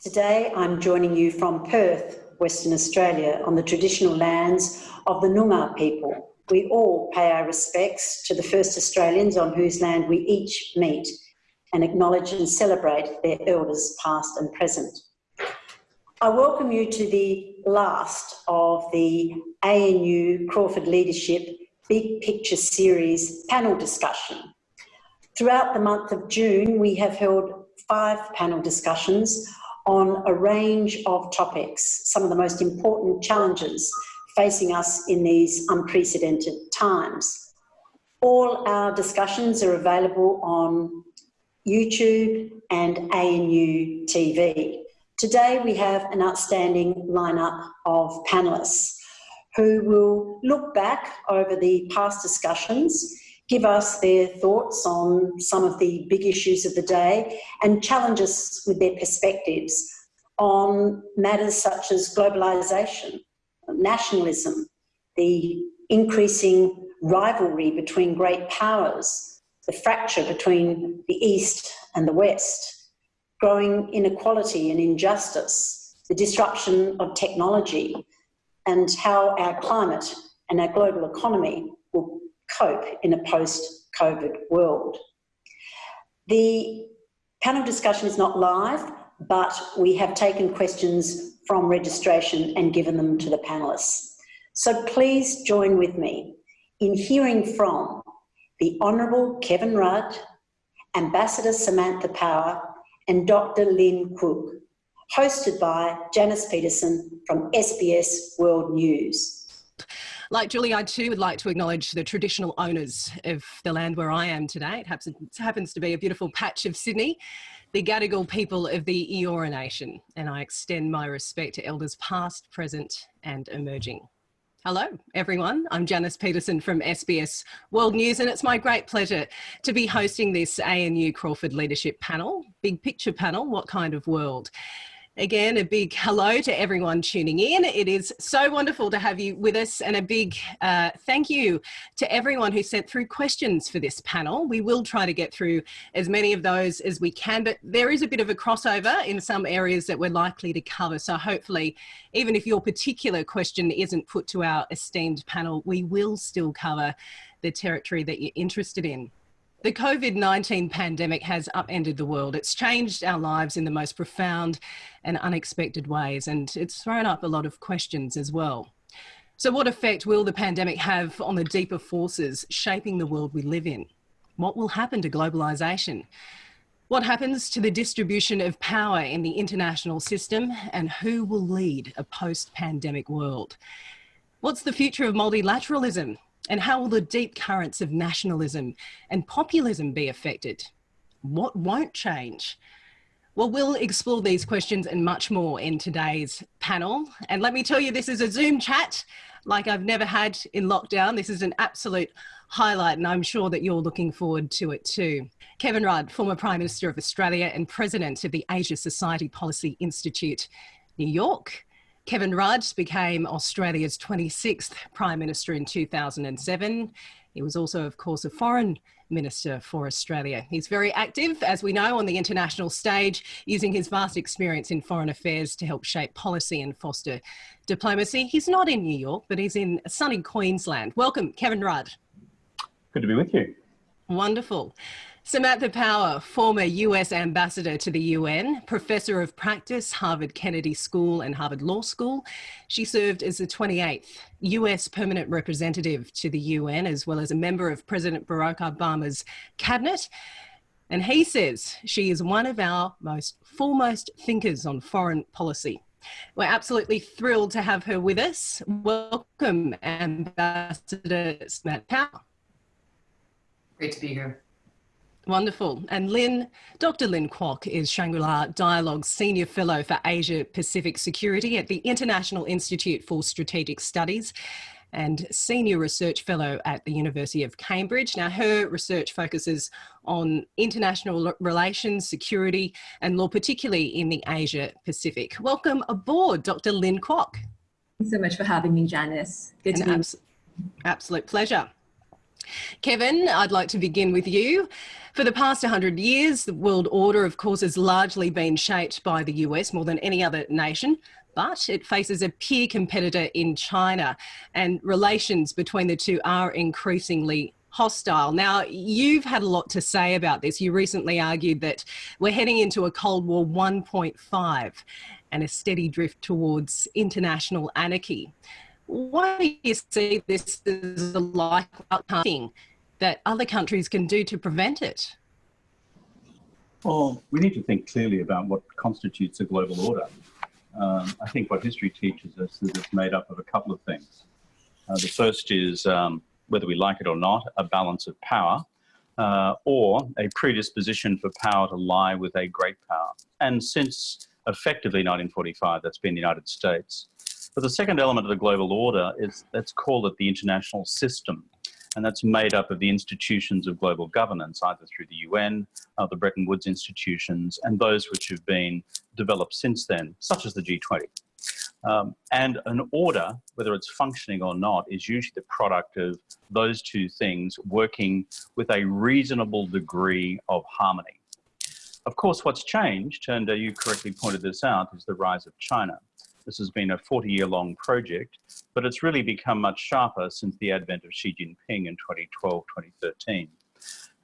Today I'm joining you from Perth, Western Australia, on the traditional lands of the Noongar people. We all pay our respects to the first Australians on whose land we each meet and acknowledge and celebrate their elders past and present. I welcome you to the last of the ANU Crawford Leadership Big Picture Series panel discussion. Throughout the month of June, we have held five panel discussions on a range of topics, some of the most important challenges facing us in these unprecedented times. All our discussions are available on YouTube and ANU TV. Today we have an outstanding lineup of panellists who will look back over the past discussions, give us their thoughts on some of the big issues of the day and challenge us with their perspectives on matters such as globalisation, nationalism, the increasing rivalry between great powers, the fracture between the East and the West, growing inequality and injustice, the disruption of technology, and how our climate and our global economy cope in a post-COVID world. The panel discussion is not live, but we have taken questions from registration and given them to the panellists. So please join with me in hearing from the Honourable Kevin Rudd, Ambassador Samantha Power and Dr Lynn Kuok, hosted by Janice Petersen from SBS World News. Like Julie, I too would like to acknowledge the traditional owners of the land where I am today. It happens, happens to be a beautiful patch of Sydney the Gadigal people of the Eora Nation, and I extend my respect to elders past, present, and emerging. Hello, everyone. I'm Janice Petersen from SBS World News, and it's my great pleasure to be hosting this ANU Crawford Leadership Panel, Big Picture Panel, What Kind of World? Again, a big hello to everyone tuning in. It is so wonderful to have you with us and a big uh, thank you to everyone who sent through questions for this panel. We will try to get through as many of those as we can, but there is a bit of a crossover in some areas that we're likely to cover. So hopefully, even if your particular question isn't put to our esteemed panel, we will still cover the territory that you're interested in. The COVID-19 pandemic has upended the world. It's changed our lives in the most profound and unexpected ways, and it's thrown up a lot of questions as well. So what effect will the pandemic have on the deeper forces shaping the world we live in? What will happen to globalisation? What happens to the distribution of power in the international system and who will lead a post-pandemic world? What's the future of multilateralism and how will the deep currents of nationalism and populism be affected? What won't change? Well, we'll explore these questions and much more in today's panel. And let me tell you, this is a Zoom chat like I've never had in lockdown. This is an absolute highlight, and I'm sure that you're looking forward to it too. Kevin Rudd, former Prime Minister of Australia and President of the Asia Society Policy Institute, New York. Kevin Rudd became Australia's 26th Prime Minister in 2007. He was also, of course, a foreign minister for Australia. He's very active, as we know, on the international stage, using his vast experience in foreign affairs to help shape policy and foster diplomacy. He's not in New York, but he's in sunny Queensland. Welcome, Kevin Rudd. Good to be with you. Wonderful. Samantha Power, former US ambassador to the UN, professor of practice, Harvard Kennedy School and Harvard Law School. She served as the 28th US permanent representative to the UN, as well as a member of President Barack Obama's cabinet. And he says she is one of our most foremost thinkers on foreign policy. We're absolutely thrilled to have her with us. Welcome, Ambassador Samantha Power. Great to be here. Wonderful. And Lynn, Dr. Lynn Kuok is Shangri-La Dialogue's Senior Fellow for Asia Pacific Security at the International Institute for Strategic Studies and Senior Research Fellow at the University of Cambridge. Now, her research focuses on international relations, security and law, particularly in the Asia Pacific. Welcome aboard, Dr. Lynn Kuok. Thanks so much for having me, Janice. Good to be abs Absolute pleasure. Kevin, I'd like to begin with you. For the past 100 years, the world order, of course, has largely been shaped by the US more than any other nation, but it faces a peer competitor in China, and relations between the two are increasingly hostile. Now, you've had a lot to say about this. You recently argued that we're heading into a Cold War 1.5 and a steady drift towards international anarchy. Why do you see this as a likely thing that other countries can do to prevent it? Well, we need to think clearly about what constitutes a global order. Um, I think what history teaches us is it's made up of a couple of things. Uh, the first is, um, whether we like it or not, a balance of power, uh, or a predisposition for power to lie with a great power. And since effectively 1945, that's been the United States. But the second element of the global order is, let's call it the international system. And that's made up of the institutions of global governance, either through the UN, uh, the Bretton Woods institutions, and those which have been developed since then, such as the G20. Um, and an order, whether it's functioning or not, is usually the product of those two things working with a reasonable degree of harmony. Of course, what's changed, and uh, you correctly pointed this out, is the rise of China. This has been a 40 year long project, but it's really become much sharper since the advent of Xi Jinping in 2012, 2013.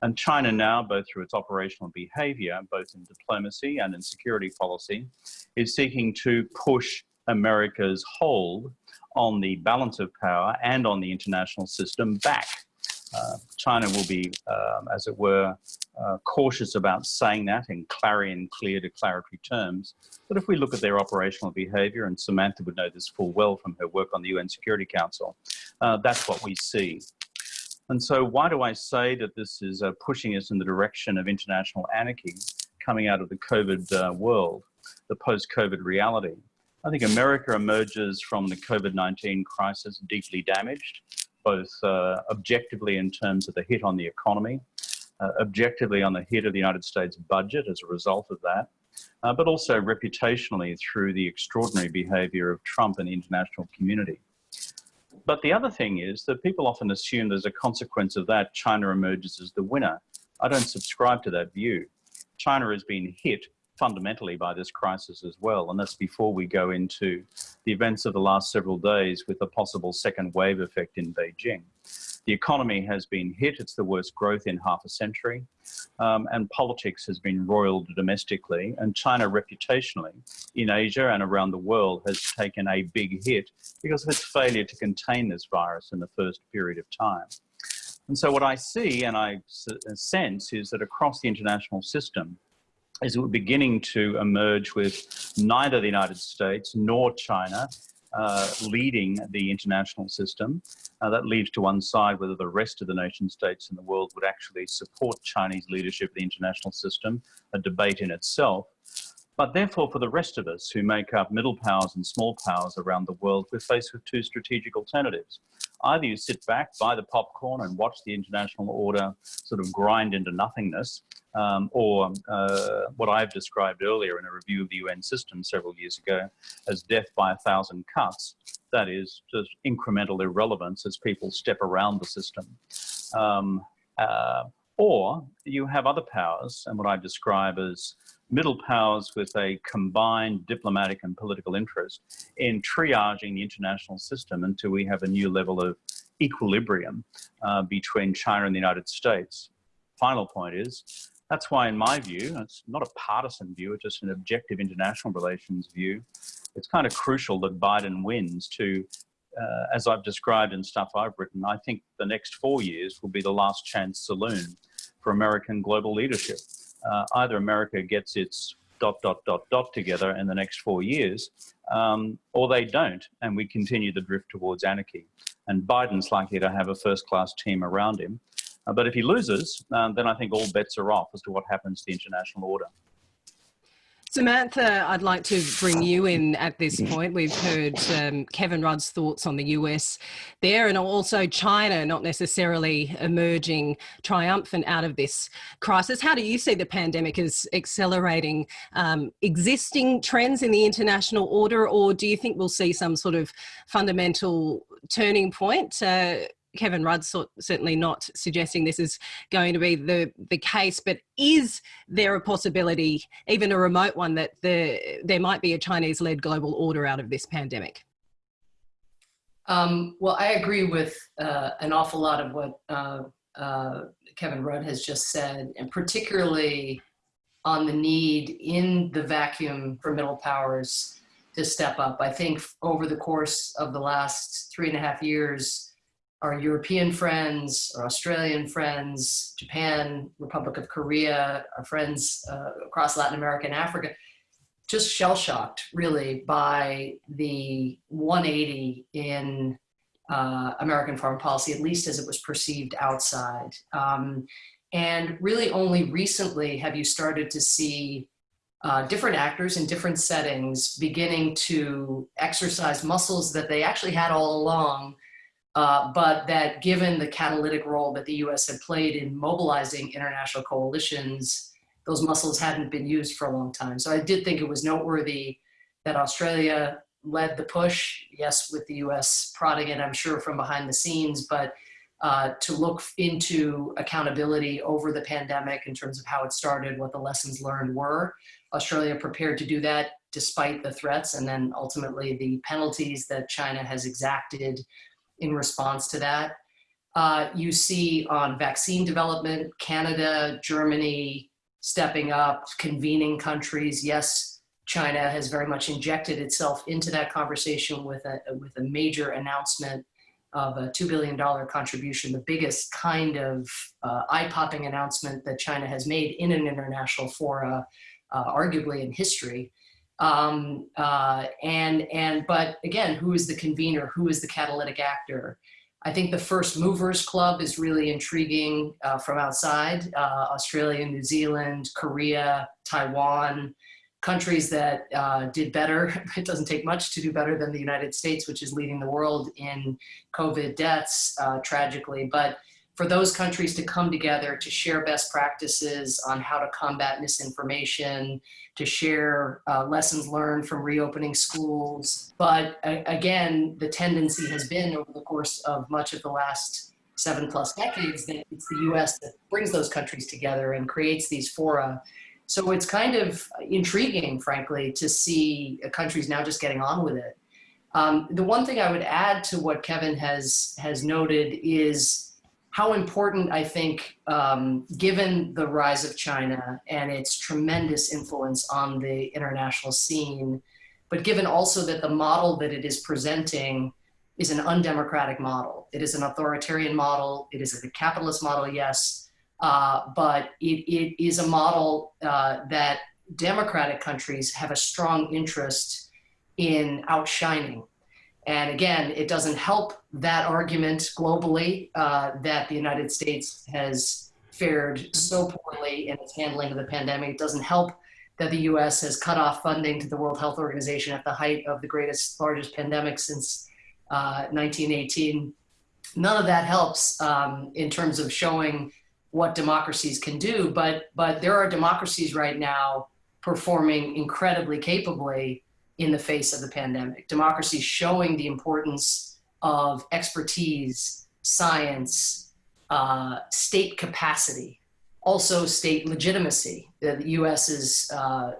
And China now, both through its operational behavior, both in diplomacy and in security policy, is seeking to push America's hold on the balance of power and on the international system back. Uh, China will be, um, as it were, uh, cautious about saying that in clarion clear declaratory terms. But if we look at their operational behavior, and Samantha would know this full well from her work on the UN Security Council, uh, that's what we see. And so why do I say that this is uh, pushing us in the direction of international anarchy coming out of the COVID uh, world, the post-COVID reality? I think America emerges from the COVID-19 crisis deeply damaged both uh, objectively in terms of the hit on the economy, uh, objectively on the hit of the United States budget as a result of that, uh, but also reputationally through the extraordinary behavior of Trump and the international community. But the other thing is that people often assume as a consequence of that, China emerges as the winner. I don't subscribe to that view. China has been hit fundamentally by this crisis as well. And that's before we go into the events of the last several days with a possible second wave effect in Beijing. The economy has been hit, it's the worst growth in half a century, um, and politics has been roiled domestically, and China reputationally in Asia and around the world has taken a big hit because of its failure to contain this virus in the first period of time. And so what I see and I sense is that across the international system, is beginning to emerge with neither the United States nor China uh, leading the international system. Uh, that leaves to one side whether the rest of the nation states in the world would actually support Chinese leadership of the international system, a debate in itself. But therefore, for the rest of us who make up middle powers and small powers around the world, we're faced with two strategic alternatives. Either you sit back, buy the popcorn and watch the international order sort of grind into nothingness, um, or uh, what I've described earlier in a review of the UN system several years ago as death by a thousand cuts. That is just incremental irrelevance as people step around the system. Um, uh, or you have other powers, and what I describe as middle powers with a combined diplomatic and political interest in triaging the international system until we have a new level of equilibrium uh, between China and the United States. Final point is that's why, in my view, it's not a partisan view, it's just an objective international relations view. It's kind of crucial that Biden wins to, uh, as I've described in stuff I've written, I think the next four years will be the last chance saloon for American global leadership. Uh, either America gets its dot, dot, dot, dot together in the next four years, um, or they don't, and we continue the drift towards anarchy. And Biden's likely to have a first class team around him. Uh, but if he loses, um, then I think all bets are off as to what happens to the international order. Samantha, I'd like to bring you in at this point. We've heard um, Kevin Rudd's thoughts on the US there and also China not necessarily emerging triumphant out of this crisis. How do you see the pandemic as accelerating um, existing trends in the international order or do you think we'll see some sort of fundamental turning point? Uh, Kevin Rudd certainly not suggesting this is going to be the, the case, but is there a possibility, even a remote one, that the, there might be a Chinese-led global order out of this pandemic? Um, well, I agree with uh, an awful lot of what uh, uh, Kevin Rudd has just said, and particularly on the need in the vacuum for middle powers to step up. I think over the course of the last three and a half years, our European friends, our Australian friends, Japan, Republic of Korea, our friends uh, across Latin America and Africa, just shell shocked really by the 180 in uh, American foreign policy, at least as it was perceived outside. Um, and really only recently have you started to see uh, different actors in different settings beginning to exercise muscles that they actually had all along, uh, but that given the catalytic role that the US had played in mobilizing international coalitions, those muscles hadn't been used for a long time. So I did think it was noteworthy that Australia led the push, yes, with the US prodding it, I'm sure, from behind the scenes, but uh, to look into accountability over the pandemic in terms of how it started, what the lessons learned were. Australia prepared to do that despite the threats and then ultimately the penalties that China has exacted in response to that. Uh, you see on vaccine development, Canada, Germany stepping up, convening countries. Yes, China has very much injected itself into that conversation with a, with a major announcement of a $2 billion contribution, the biggest kind of uh, eye-popping announcement that China has made in an international fora uh, arguably in history. Um, uh, and, and, but again, who is the convener? Who is the catalytic actor? I think the First Movers Club is really intriguing uh, from outside. Uh, Australia, New Zealand, Korea, Taiwan, countries that uh, did better. It doesn't take much to do better than the United States, which is leading the world in COVID deaths, uh, tragically. But for those countries to come together to share best practices on how to combat misinformation, to share uh, lessons learned from reopening schools. But uh, again, the tendency has been over the course of much of the last seven plus decades that it's the US that brings those countries together and creates these fora. So it's kind of intriguing, frankly, to see countries now just getting on with it. Um, the one thing I would add to what Kevin has, has noted is how important I think, um, given the rise of China and its tremendous influence on the international scene, but given also that the model that it is presenting is an undemocratic model. It is an authoritarian model. It is a capitalist model, yes, uh, but it, it is a model uh, that democratic countries have a strong interest in outshining and again, it doesn't help that argument globally uh, that the United States has fared so poorly in its handling of the pandemic. It doesn't help that the US has cut off funding to the World Health Organization at the height of the greatest, largest pandemic since uh, 1918. None of that helps um, in terms of showing what democracies can do, but, but there are democracies right now performing incredibly capably in the face of the pandemic. Democracy showing the importance of expertise, science, uh, state capacity, also state legitimacy. The, the US's uh,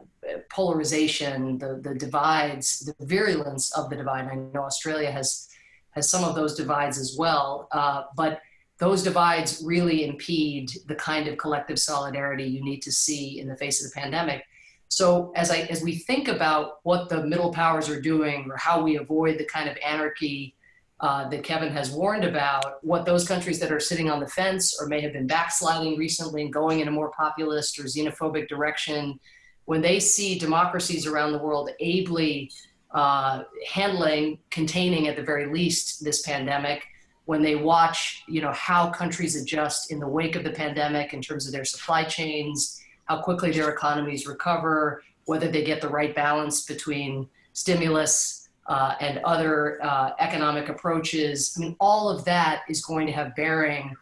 polarization, the, the divides, the virulence of the divide. I know Australia has, has some of those divides as well, uh, but those divides really impede the kind of collective solidarity you need to see in the face of the pandemic. So as I as we think about what the middle powers are doing or how we avoid the kind of anarchy uh, that Kevin has warned about, what those countries that are sitting on the fence or may have been backsliding recently and going in a more populist or xenophobic direction, when they see democracies around the world ably uh, handling, containing at the very least this pandemic, when they watch, you know, how countries adjust in the wake of the pandemic in terms of their supply chains, how quickly their economies recover, whether they get the right balance between stimulus uh, and other uh, economic approaches. I mean, all of that is going to have bearing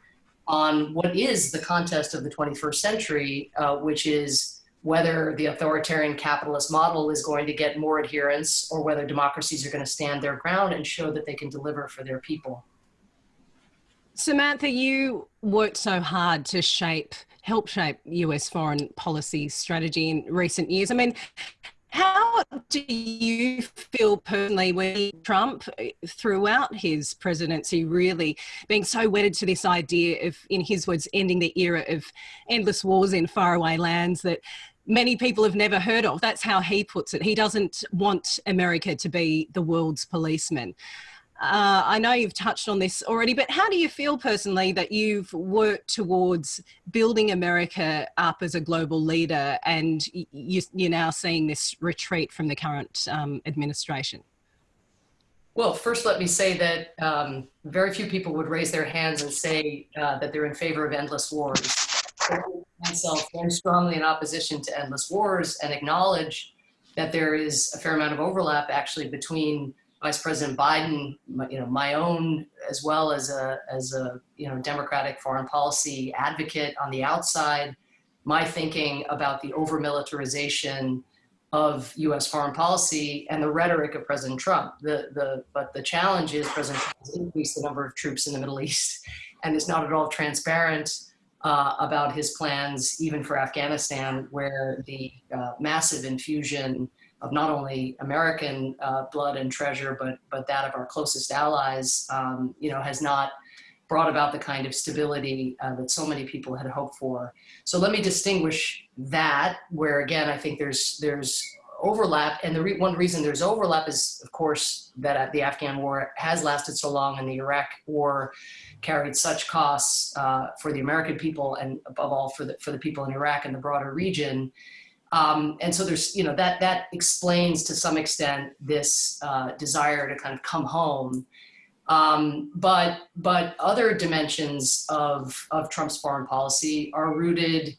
on what is the contest of the 21st century, uh, which is whether the authoritarian capitalist model is going to get more adherence or whether democracies are going to stand their ground and show that they can deliver for their people. Samantha, you worked so hard to shape, help shape US foreign policy strategy in recent years. I mean, how do you feel personally when Trump, uh, throughout his presidency, really being so wedded to this idea of, in his words, ending the era of endless wars in faraway lands that many people have never heard of? That's how he puts it. He doesn't want America to be the world's policeman. Uh, I know you've touched on this already, but how do you feel personally that you've worked towards building America up as a global leader and you, are now seeing this retreat from the current um, administration? Well, first, let me say that um, very few people would raise their hands and say uh, that they're in favor of endless wars. I myself very strongly in opposition to endless wars and acknowledge that there is a fair amount of overlap actually between Vice President Biden, you know, my own, as well as a, as a, you know, Democratic foreign policy advocate on the outside, my thinking about the over militarization of U.S. foreign policy and the rhetoric of President Trump. The, the, but the challenge is President Trump has increased the number of troops in the Middle East and is not at all transparent uh, about his plans, even for Afghanistan, where the uh, massive infusion of not only American uh, blood and treasure, but but that of our closest allies, um, you know, has not brought about the kind of stability uh, that so many people had hoped for. So let me distinguish that, where again I think there's there's overlap, and the re one reason there's overlap is, of course, that the Afghan war has lasted so long, and the Iraq war carried such costs uh, for the American people, and above all for the for the people in Iraq and the broader region um, and so there's, you know, that, that explains to some extent this uh, desire to kind of come home. Um, but, but other dimensions of, of Trump's foreign policy are rooted,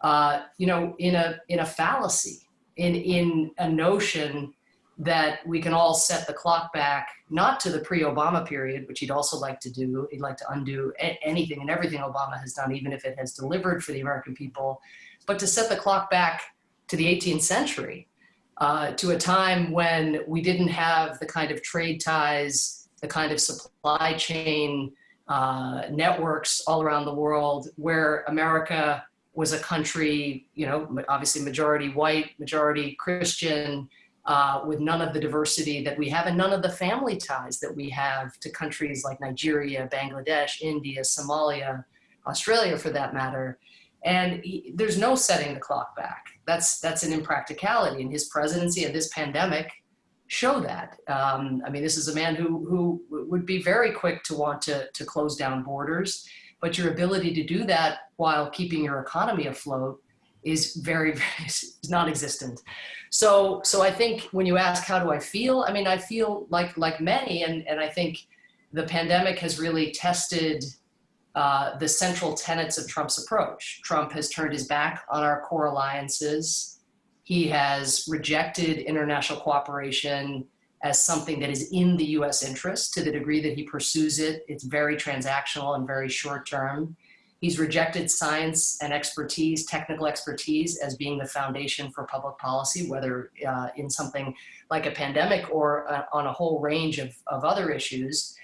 uh, you know, in a, in a fallacy, in, in a notion that we can all set the clock back, not to the pre-Obama period, which he'd also like to do. He'd like to undo anything and everything Obama has done, even if it has delivered for the American people, but to set the clock back to the 18th century, uh, to a time when we didn't have the kind of trade ties, the kind of supply chain uh, networks all around the world, where America was a country, you know, obviously majority white, majority Christian, uh, with none of the diversity that we have and none of the family ties that we have to countries like Nigeria, Bangladesh, India, Somalia, Australia for that matter. And he, there's no setting the clock back. That's, that's an impracticality. And his presidency and this pandemic show that. Um, I mean, this is a man who, who would be very quick to want to, to close down borders, but your ability to do that while keeping your economy afloat is very, very is non-existent. So, so I think when you ask, how do I feel? I mean, I feel like, like many, and, and I think the pandemic has really tested uh, the central tenets of Trump's approach. Trump has turned his back on our core alliances. He has rejected international cooperation as something that is in the US interest to the degree that he pursues it. It's very transactional and very short term. He's rejected science and expertise, technical expertise as being the foundation for public policy, whether uh, in something like a pandemic or uh, on a whole range of, of other issues.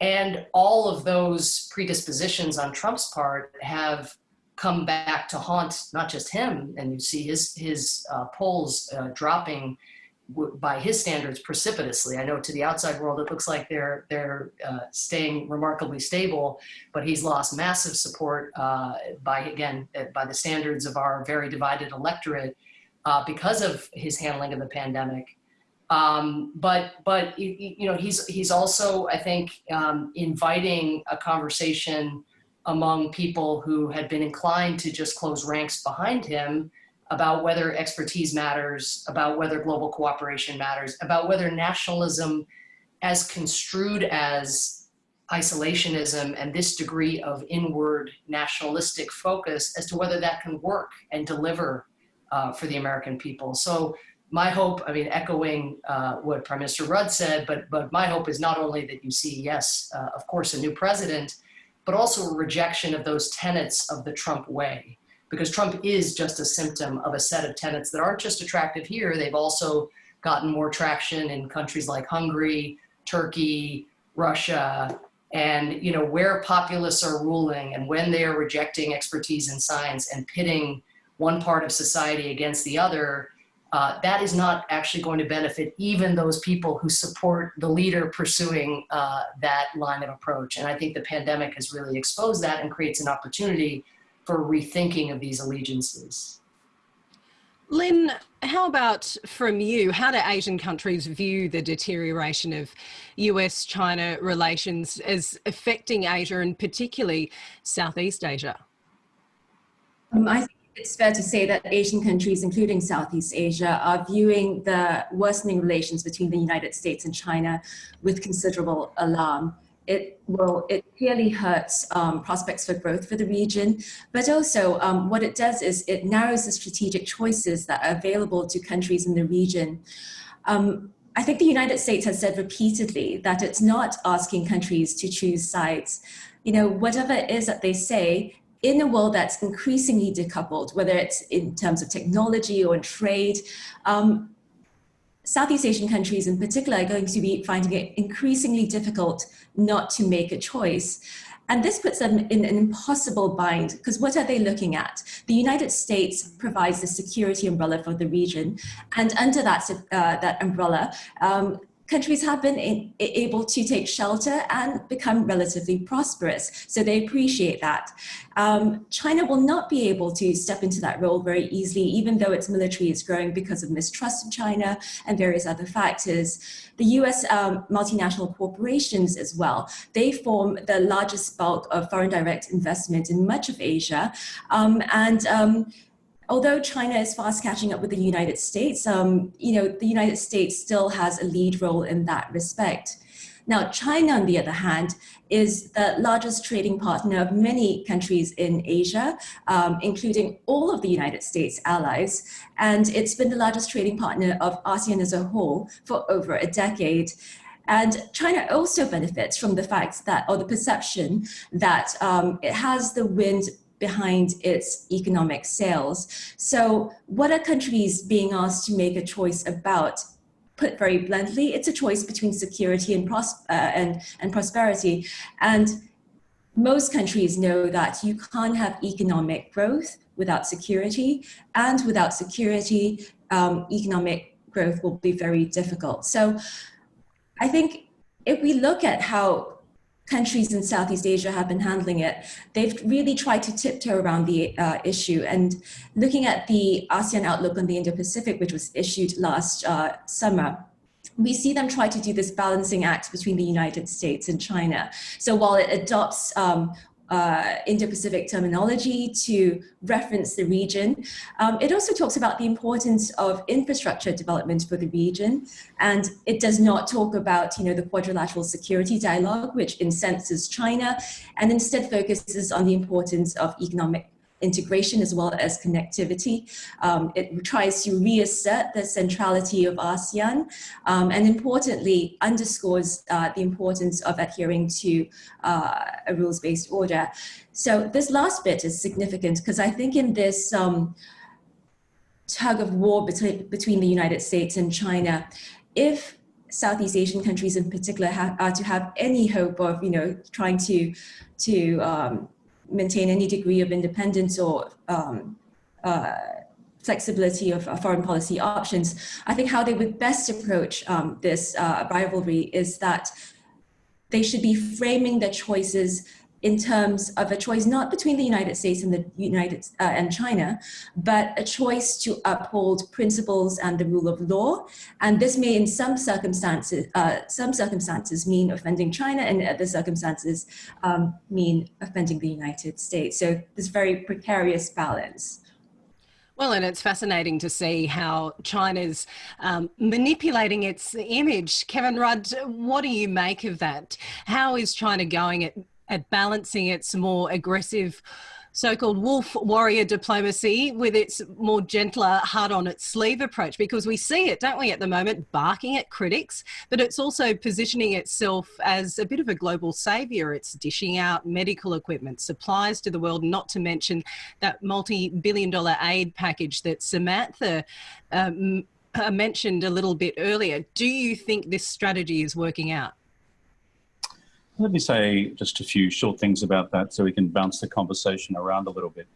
And all of those predispositions on Trump's part have come back to haunt not just him, and you see his, his uh, polls uh, dropping by his standards precipitously. I know to the outside world it looks like they're they're uh, staying remarkably stable, but he's lost massive support uh, by again uh, by the standards of our very divided electorate uh, because of his handling of the pandemic. Um, but but you know he's he's also I think um, inviting a conversation among people who had been inclined to just close ranks behind him about whether expertise matters, about whether global cooperation matters, about whether nationalism as construed as isolationism and this degree of inward nationalistic focus as to whether that can work and deliver uh, for the American people. So my hope, I mean, echoing uh, what Prime Minister Rudd said, but, but my hope is not only that you see, yes, uh, of course, a new president, but also a rejection of those tenets of the Trump way. Because Trump is just a symptom of a set of tenets that aren't just attractive here, they've also gotten more traction in countries like Hungary, Turkey, Russia, And you know where populists are ruling and when they are rejecting expertise in science and pitting one part of society against the other, uh, that is not actually going to benefit even those people who support the leader pursuing uh, that line of approach. And I think the pandemic has really exposed that and creates an opportunity for rethinking of these allegiances. Lynn, how about from you? How do Asian countries view the deterioration of US China relations as affecting Asia and particularly Southeast Asia? Um, I think it's fair to say that Asian countries, including Southeast Asia, are viewing the worsening relations between the United States and China with considerable alarm. It will, it clearly hurts um, prospects for growth for the region, but also um, what it does is it narrows the strategic choices that are available to countries in the region. Um, I think the United States has said repeatedly that it's not asking countries to choose sides. You know, whatever it is that they say, in a world that's increasingly decoupled, whether it's in terms of technology or in trade, um, Southeast Asian countries in particular are going to be finding it increasingly difficult not to make a choice. And this puts them in an impossible bind because what are they looking at? The United States provides the security umbrella for the region. And under that, uh, that umbrella, um, countries have been in, able to take shelter and become relatively prosperous. So they appreciate that. Um, China will not be able to step into that role very easily, even though its military is growing because of mistrust of China and various other factors. The US um, multinational corporations as well, they form the largest bulk of foreign direct investment in much of Asia. Um, and um, although China is fast catching up with the United States, um, you know, the United States still has a lead role in that respect. Now, China, on the other hand, is the largest trading partner of many countries in Asia, um, including all of the United States allies. And it's been the largest trading partner of ASEAN as a whole for over a decade. And China also benefits from the fact that, or the perception that um, it has the wind behind its economic sails. So what are countries being asked to make a choice about? Put very bluntly, it's a choice between security and, pros uh, and, and prosperity. And most countries know that you can't have economic growth without security, and without security, um, economic growth will be very difficult. So I think if we look at how countries in Southeast Asia have been handling it, they've really tried to tiptoe around the uh, issue. And looking at the ASEAN Outlook on the Indo-Pacific, which was issued last uh, summer, we see them try to do this balancing act between the United States and China. So while it adopts um, uh, Indo-Pacific terminology to reference the region. Um, it also talks about the importance of infrastructure development for the region, and it does not talk about, you know, the quadrilateral security dialogue, which incenses China, and instead focuses on the importance of economic integration as well as connectivity. Um, it tries to reassert the centrality of ASEAN um, and importantly underscores uh, the importance of adhering to uh, a rules-based order. So this last bit is significant because I think in this um, tug of war between, between the United States and China, if Southeast Asian countries in particular are to have any hope of, you know, trying to, to um, maintain any degree of independence or um, uh, flexibility of uh, foreign policy options, I think how they would best approach um, this uh, rivalry is that they should be framing their choices in terms of a choice not between the United States and the United uh, and China, but a choice to uphold principles and the rule of law. And this may, in some circumstances, uh, some circumstances mean offending China, and other circumstances um, mean offending the United States. So this very precarious balance. Well, and it's fascinating to see how China's um, manipulating its image. Kevin Rudd, what do you make of that? How is China going at at balancing its more aggressive so-called wolf warrior diplomacy with its more gentler hard on its sleeve approach. Because we see it don't we at the moment barking at critics but it's also positioning itself as a bit of a global savior. It's dishing out medical equipment supplies to the world not to mention that multi-billion dollar aid package that samantha um, mentioned a little bit earlier. Do you think this strategy is working out Let me say just a few short things about that so we can bounce the conversation around a little bit.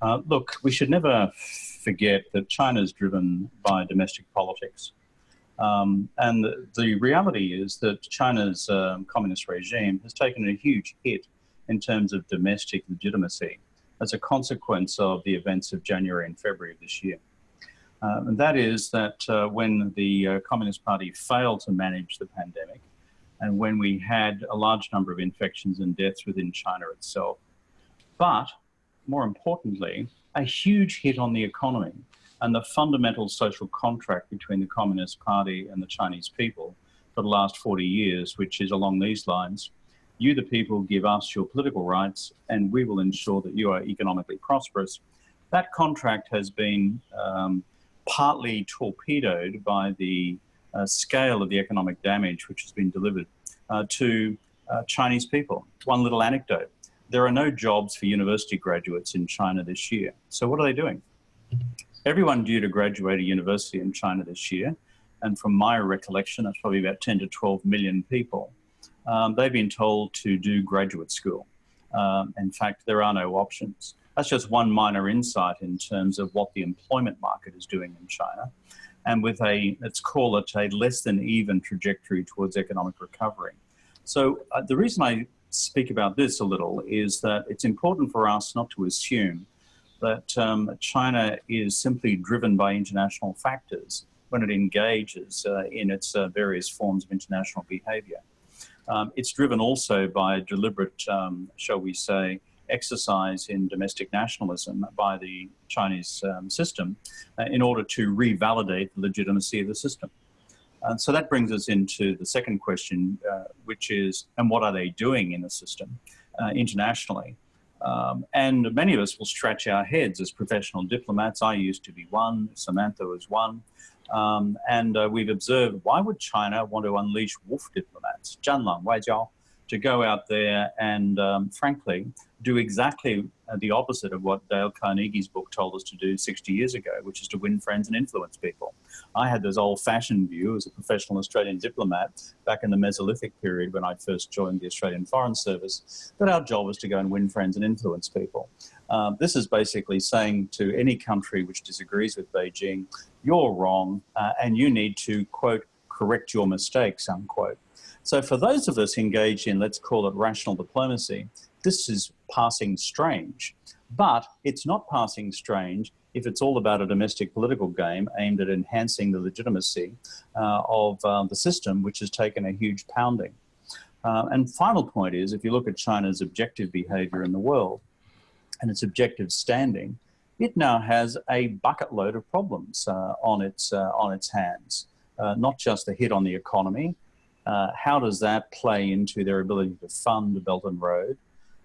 Uh, look, we should never forget that China is driven by domestic politics. Um, and the, the, reality is that China's um, communist regime has taken a huge hit in terms of domestic legitimacy as a consequence of the events of January and February of this year. Um, and that is that uh, when the uh, Communist Party failed to manage the pandemic, and when we had a large number of infections and deaths within China itself, but more importantly, a huge hit on the economy and the fundamental social contract between the Communist Party and the Chinese people for the last 40 years, which is along these lines. You, the people, give us your political rights, and we will ensure that you are economically prosperous. That contract has been um, partly torpedoed by the uh, scale of the economic damage which has been delivered uh, to uh, Chinese people. One little anecdote. There are no jobs for university graduates in China this year. So what are they doing? Everyone due to graduate a university in China this year, and from my recollection, that's probably about 10 to 12 million people, um, they've been told to do graduate school. Um, in fact, there are no options. That's just one minor insight in terms of what the employment market is doing in China. And with a, let's call it a less than even trajectory towards economic recovery. So uh, the reason I speak about this a little is that it's important for us not to assume that um, China is simply driven by international factors when it engages uh, in its uh, various forms of international behavior. Um, it's driven also by deliberate, um, shall we say, exercise in domestic nationalism by the Chinese um, system uh, in order to revalidate the legitimacy of the system. And so that brings us into the second question, uh, which is, and what are they doing in the system uh, internationally? Um, and many of us will scratch our heads as professional diplomats. I used to be one, Samantha was one. Um, and uh, we've observed, why would China want to unleash wolf diplomats? Zhanlang, Waijiao, to go out there and, um, frankly, do exactly uh, the opposite of what Dale Carnegie's book told us to do 60 years ago, which is to win friends and influence people. I had this old-fashioned view as a professional Australian diplomat back in the Mesolithic period when I first joined the Australian Foreign Service, that our job was to go and win friends and influence people. Um, this is basically saying to any country which disagrees with Beijing, you're wrong uh, and you need to, quote, correct your mistakes, unquote. So for those of us engaged in, let's call it rational diplomacy, this is passing strange. But it's not passing strange if it's all about a domestic political game aimed at enhancing the legitimacy uh, of uh, the system, which has taken a huge pounding. Uh, and final point is, if you look at China's objective behavior in the world and its objective standing, it now has a bucket load of problems uh, on, its, uh, on its hands. Uh, not just the hit on the economy, uh, how does that play into their ability to fund the Belt and Road?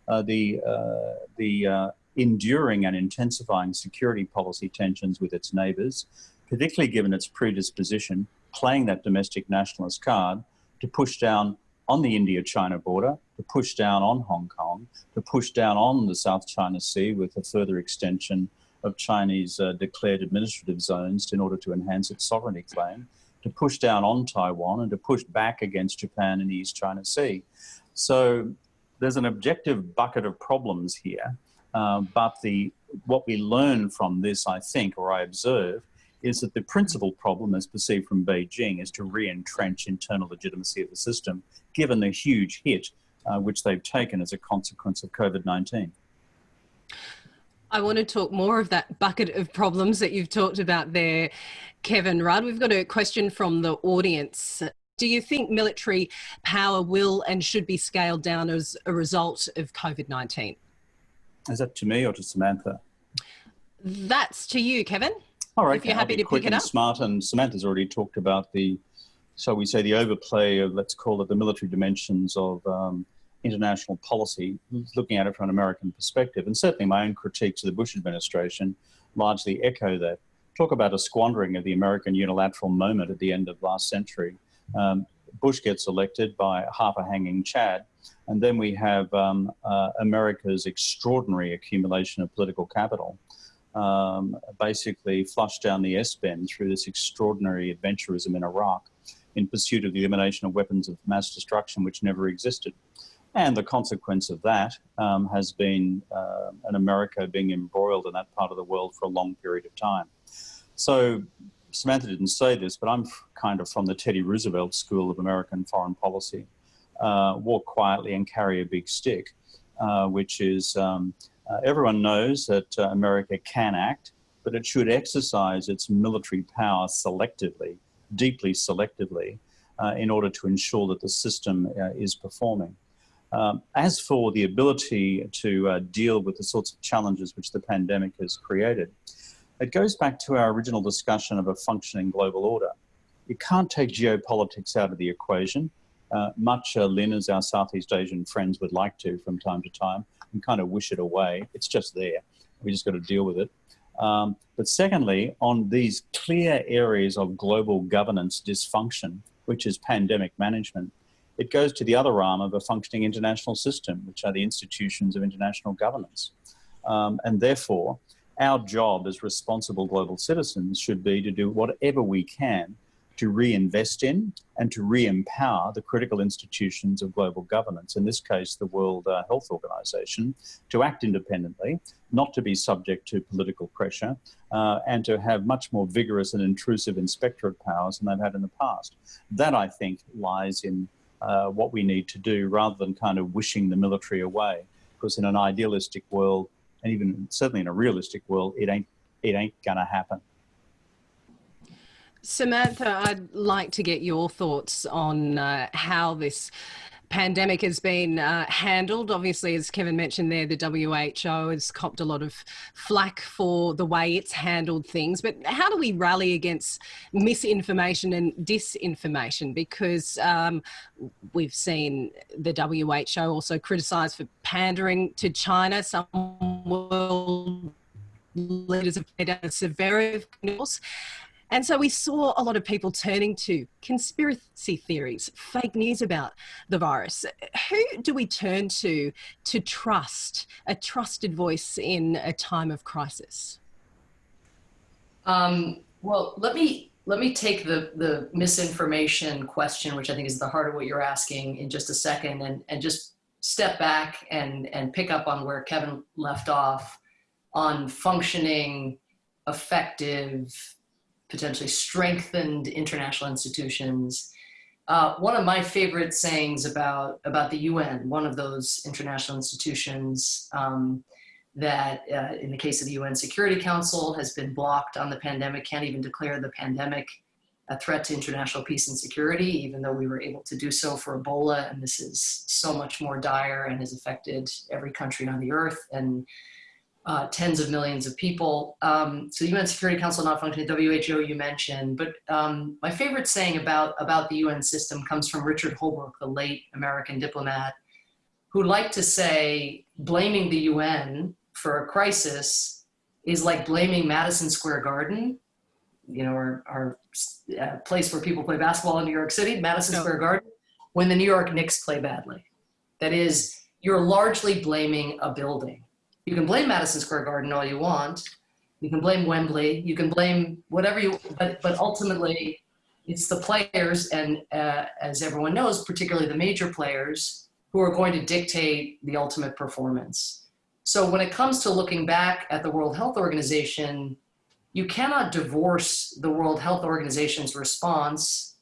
Uh, the uh, the uh, enduring and intensifying security policy tensions with its neighbours, particularly given its predisposition playing that domestic nationalist card to push down on the India-China border, to push down on Hong Kong, to push down on the South China Sea with a further extension of Chinese uh, declared administrative zones in order to enhance its sovereignty claim, to push down on Taiwan and to push back against Japan in the East China Sea. So there's an objective bucket of problems here, uh, but the what we learn from this, I think, or I observe, is that the principal problem as perceived from Beijing is to re-entrench internal legitimacy of the system, given the huge hit uh, which they've taken as a consequence of COVID-19. I want to talk more of that bucket of problems that you've talked about there, Kevin Rudd. We've got a question from the audience. Do you think military power will and should be scaled down as a result of COVID-19? Is that to me or to Samantha? That's to you, Kevin. All right, if you're happy to quick pick it and up. smart, and Samantha's already talked about the, shall we say, the overplay of, let's call it the military dimensions of um, international policy, looking at it from an American perspective. And certainly my own critiques of the Bush administration largely echo that. Talk about a squandering of the American unilateral moment at the end of last century. Um, Bush gets elected by half a hanging Chad. And then we have um, uh, America's extraordinary accumulation of political capital, um, basically flushed down the S-bend through this extraordinary adventurism in Iraq in pursuit of the elimination of weapons of mass destruction which never existed. And the consequence of that um, has been uh, an America being embroiled in that part of the world for a long period of time. So Samantha didn't say this, but I'm kind of from the Teddy Roosevelt School of American Foreign Policy. Uh, walk quietly and carry a big stick, uh, which is um, uh, everyone knows that uh, America can act, but it should exercise its military power selectively, deeply selectively, uh, in order to ensure that the system uh, is performing. Um, as for the ability to deal with the sorts of challenges which the pandemic has created, it goes back to our original discussion of a functioning global order. You can't take geopolitics out of the equation, uh, much uh, Lynn, as our Southeast Asian friends would like to from time to time, and kind of wish it away. It's just there. We just got to deal with it. Um, but secondly, on these clear areas of global governance dysfunction, which is pandemic management, it goes to the other arm of a functioning international system, which are the institutions of international governance. Um, and therefore, our job as responsible global citizens should be to do whatever we can to reinvest in and to re-empower the critical institutions of global governance, in this case, the World uh, Health Organization, to act independently, not to be subject to political pressure, uh, and to have much more vigorous and intrusive inspectorate powers than they've had in the past. That, I think, lies in uh, what we need to do rather than kind of wishing the military away. Because in an idealistic world, and even certainly in a realistic world, it ain't, it ain't gonna happen. Samantha, I'd like to get your thoughts on uh, how this pandemic has been uh, handled. Obviously, as Kevin mentioned there, the WHO has copped a lot of flack for the way it's handled things. But how do we rally against misinformation and disinformation? Because um, we've seen the WHO also criticised for pandering to China. Some world leaders have made a severe and so we saw a lot of people turning to conspiracy theories, fake news about the virus. Who do we turn to to trust a trusted voice in a time of crisis? Um, well, let me let me take the the misinformation question, which I think is the heart of what you're asking, in just a second, and and just step back and and pick up on where Kevin left off on functioning, effective potentially strengthened international institutions. Uh, one of my favorite sayings about, about the UN, one of those international institutions um, that uh, in the case of the UN Security Council has been blocked on the pandemic, can't even declare the pandemic a threat to international peace and security, even though we were able to do so for Ebola. And this is so much more dire and has affected every country on the earth. And uh, tens of millions of people. Um, so the UN Security Council not functioning, WHO you mentioned, but um, my favorite saying about, about the UN system comes from Richard Holbrooke, the late American diplomat, who liked to say blaming the UN for a crisis is like blaming Madison Square Garden, you know, our, our uh, place where people play basketball in New York City, Madison Square Garden, when the New York Knicks play badly. That is, you're largely blaming a building you can blame Madison Square Garden all you want. You can blame Wembley. You can blame whatever you, but, but ultimately it's the players and uh, as everyone knows, particularly the major players who are going to dictate the ultimate performance. So when it comes to looking back at the World Health Organization, you cannot divorce the World Health Organization's response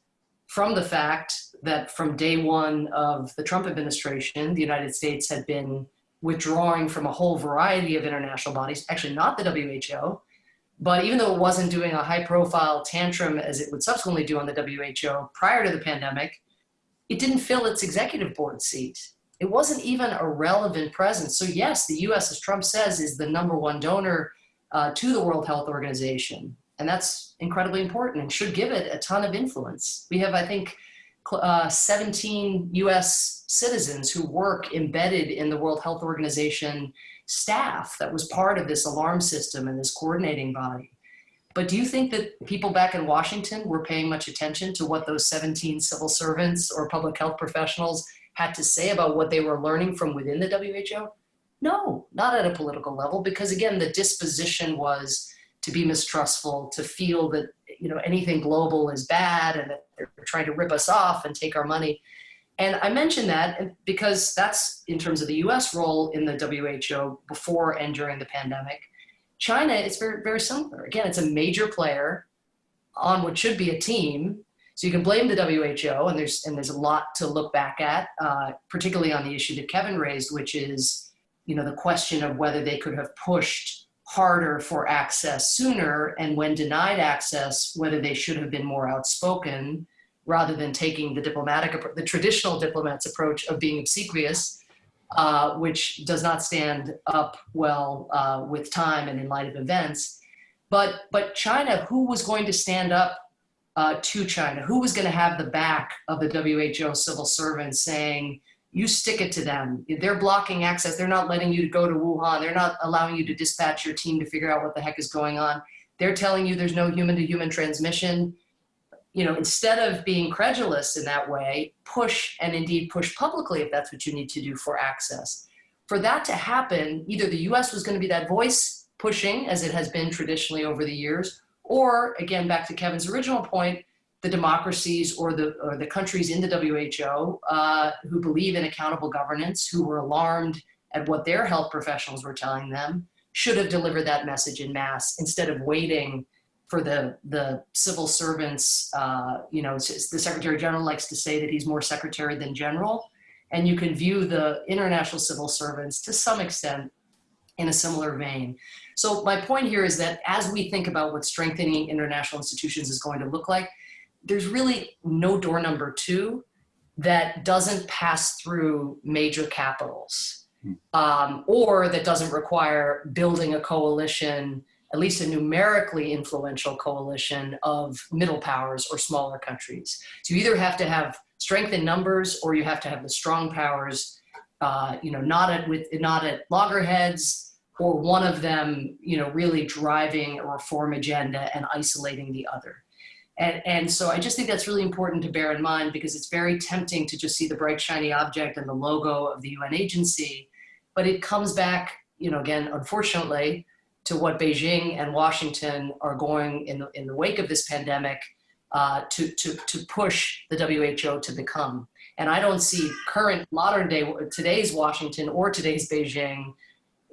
from the fact that from day one of the Trump administration, the United States had been withdrawing from a whole variety of international bodies, actually not the WHO, but even though it wasn't doing a high profile tantrum as it would subsequently do on the WHO prior to the pandemic, it didn't fill its executive board seat. It wasn't even a relevant presence. So yes, the US, as Trump says, is the number one donor uh, to the World Health Organization. And that's incredibly important and should give it a ton of influence. We have, I think, uh, 17 US citizens who work embedded in the World Health Organization staff that was part of this alarm system and this coordinating body. But do you think that people back in Washington were paying much attention to what those 17 civil servants or public health professionals had to say about what they were learning from within the WHO? No, not at a political level, because again, the disposition was to be mistrustful, to feel that you know anything global is bad and that they're trying to rip us off and take our money. And I mention that because that's in terms of the US role in the WHO before and during the pandemic. China is very, very similar. Again, it's a major player on what should be a team. So you can blame the WHO, and there's and there's a lot to look back at, uh, particularly on the issue that Kevin raised, which is, you know, the question of whether they could have pushed harder for access sooner, and when denied access, whether they should have been more outspoken rather than taking the diplomatic, the traditional diplomat's approach of being obsequious uh, which does not stand up well uh, with time and in light of events. But, but China, who was going to stand up uh, to China? Who was going to have the back of the WHO civil servants saying, you stick it to them. They're blocking access. They're not letting you go to Wuhan. They're not allowing you to dispatch your team to figure out what the heck is going on. They're telling you there's no human to human transmission you know, instead of being credulous in that way, push and indeed push publicly if that's what you need to do for access. For that to happen, either the US was going to be that voice pushing as it has been traditionally over the years, or again, back to Kevin's original point, the democracies or the, or the countries in the WHO uh, who believe in accountable governance, who were alarmed at what their health professionals were telling them, should have delivered that message in mass instead of waiting for the the civil servants, uh, you know, the Secretary General likes to say that he's more secretary than general, and you can view the international civil servants to some extent in a similar vein. So my point here is that as we think about what strengthening international institutions is going to look like, there's really no door number two that doesn't pass through major capitals hmm. um, or that doesn't require building a coalition at least a numerically influential coalition of middle powers or smaller countries. So you either have to have strength in numbers or you have to have the strong powers, uh, you know, not at, with, not at loggerheads or one of them, you know, really driving a reform agenda and isolating the other. And, and so I just think that's really important to bear in mind because it's very tempting to just see the bright shiny object and the logo of the UN agency, but it comes back, you know, again, unfortunately, to what Beijing and Washington are going in the, in the wake of this pandemic uh, to, to, to push the WHO to become. And I don't see current modern day, today's Washington or today's Beijing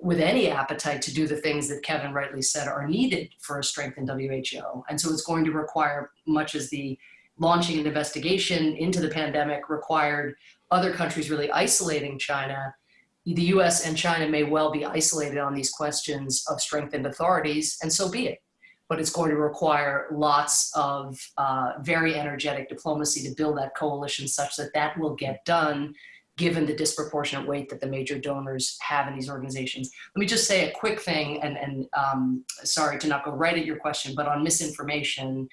with any appetite to do the things that Kevin rightly said are needed for a strengthened WHO. And so it's going to require much as the launching an investigation into the pandemic required other countries really isolating China the US and China may well be isolated on these questions of strengthened authorities, and so be it. But it's going to require lots of uh, very energetic diplomacy to build that coalition such that that will get done given the disproportionate weight that the major donors have in these organizations. Let me just say a quick thing, and, and um, sorry to not go right at your question, but on misinformation,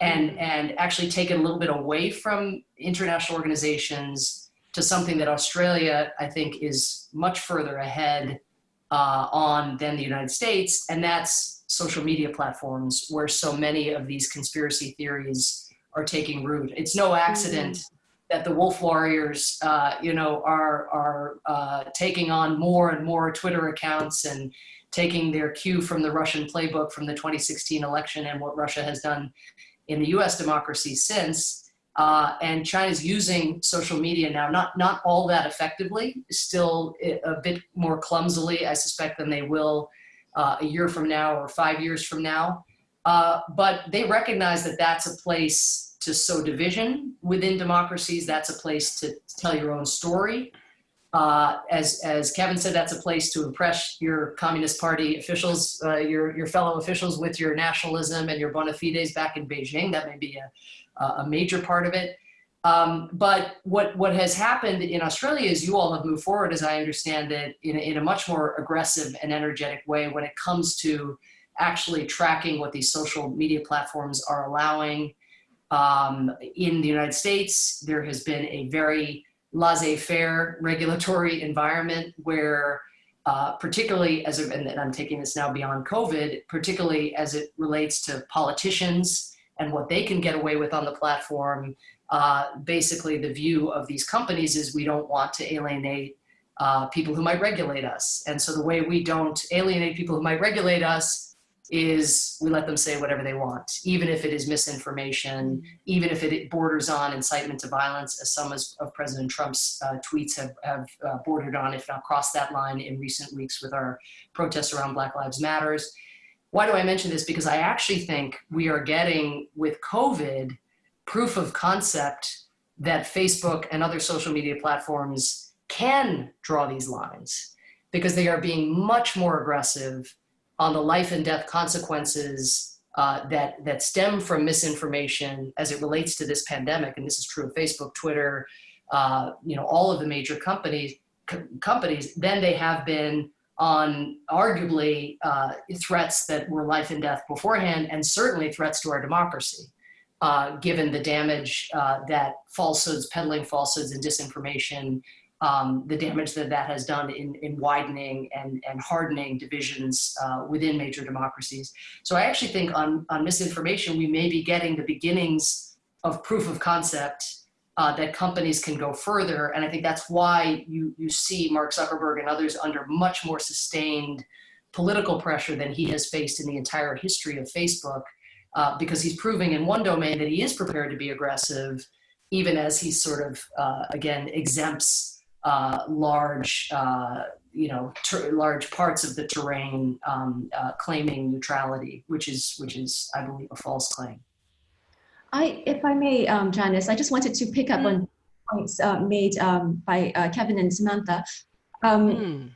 and, and actually take it a little bit away from international organizations to something that Australia, I think, is much further ahead uh, on than the United States, and that's social media platforms where so many of these conspiracy theories are taking root. It's no accident mm -hmm. That the wolf warriors, uh, you know, are, are uh, taking on more and more Twitter accounts and taking their cue from the Russian playbook from the 2016 election and what Russia has done in the US democracy since. Uh, and China's using social media now, not, not all that effectively, still a bit more clumsily, I suspect, than they will uh, a year from now or five years from now. Uh, but they recognize that that's a place to sow division within democracies. That's a place to tell your own story. Uh, as, as Kevin said, that's a place to impress your Communist Party officials, uh, your, your fellow officials with your nationalism and your bona fides back in Beijing. That may be a, a major part of it. Um, but what, what has happened in Australia is you all have moved forward, as I understand it, in a, in a much more aggressive and energetic way when it comes to actually tracking what these social media platforms are allowing. Um, in the United States, there has been a very laissez-faire regulatory environment where uh, particularly as, a, and I'm taking this now beyond COVID, particularly as it relates to politicians and what they can get away with on the platform. Uh, basically, the view of these companies is we don't want to alienate uh, people who might regulate us. And so the way we don't alienate people who might regulate us is we let them say whatever they want, even if it is misinformation, even if it borders on incitement to violence, as some of President Trump's uh, tweets have, have uh, bordered on, if not crossed that line in recent weeks with our protests around Black Lives Matters. Why do I mention this? Because I actually think we are getting, with COVID, proof of concept that Facebook and other social media platforms can draw these lines because they are being much more aggressive on the life and death consequences uh, that, that stem from misinformation as it relates to this pandemic. And this is true of Facebook, Twitter, uh, you know, all of the major companies, companies, then they have been on arguably uh, threats that were life and death beforehand, and certainly threats to our democracy, uh, given the damage uh, that falsehoods, peddling falsehoods and disinformation um, the damage that that has done in, in widening and, and hardening divisions uh, within major democracies. So I actually think on, on misinformation, we may be getting the beginnings of proof of concept uh, that companies can go further. And I think that's why you, you see Mark Zuckerberg and others under much more sustained political pressure than he has faced in the entire history of Facebook, uh, because he's proving in one domain that he is prepared to be aggressive, even as he sort of, uh, again, exempts uh, large, uh, you know, large parts of the terrain um, uh, claiming neutrality, which is, which is, I believe, a false claim. I, if I may, um, Janice, I just wanted to pick up mm. on points uh, made um, by uh, Kevin and Samantha. Mm.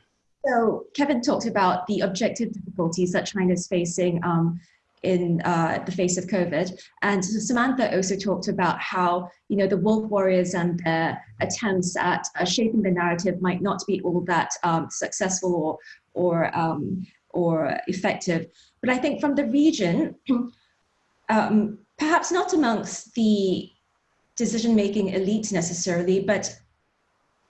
So Kevin talked about the objective difficulties that China is facing um, in uh, the face of COVID. And Samantha also talked about how, you know, the wolf warriors and their attempts at uh, shaping the narrative might not be all that um, successful or, or, um, or effective. But I think from the region, um, perhaps not amongst the decision-making elite necessarily, but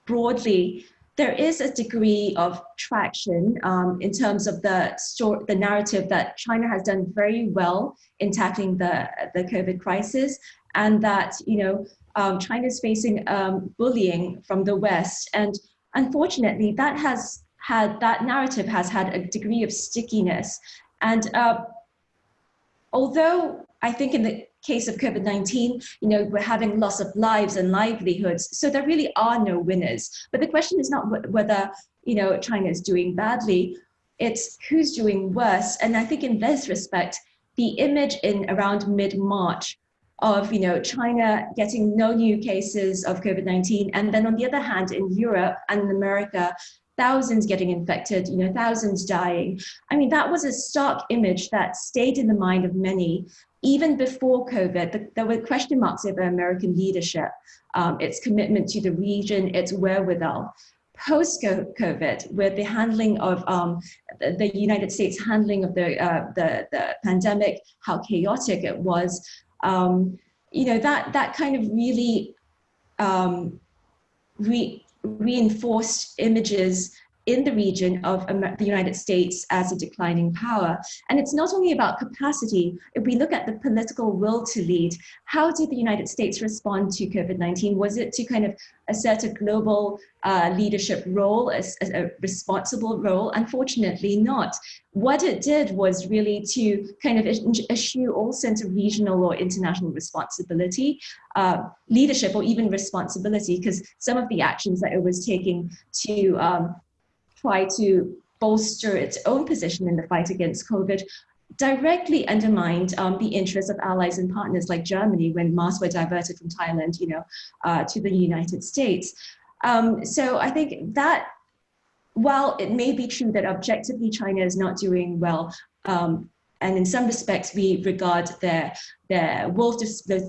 broadly, there is a degree of traction um, in terms of the story, the narrative that China has done very well in tackling the, the COVID crisis and that, you know, um, China is facing um, bullying from the West. And unfortunately, that has had, that narrative has had a degree of stickiness. And uh, although I think in the case of COVID-19, you know, we're having loss of lives and livelihoods. So there really are no winners. But the question is not whether, you know, China is doing badly, it's who's doing worse. And I think in this respect, the image in around mid-March of, you know, China getting no new cases of COVID-19. And then on the other hand, in Europe and in America, thousands getting infected, you know, thousands dying. I mean, that was a stark image that stayed in the mind of many even before COVID, the, there were question marks over American leadership, um, its commitment to the region, its wherewithal. Post-COVID, with the handling of um, the, United States handling of the, uh, the, the, pandemic, how chaotic it was, um, you know, that, that kind of really um, re reinforced images in the region of the United States as a declining power. And it's not only about capacity. If we look at the political will to lead, how did the United States respond to COVID-19? Was it to kind of assert a global uh, leadership role, a, a responsible role? Unfortunately not. What it did was really to kind of eschew all sense of regional or international responsibility, uh, leadership or even responsibility, because some of the actions that it was taking to um, try to bolster its own position in the fight against COVID directly undermined um, the interests of allies and partners like Germany when masks were diverted from Thailand, you know, uh, to the United States. Um, so I think that while it may be true that objectively China is not doing well, um, and in some respects we regard their their wolf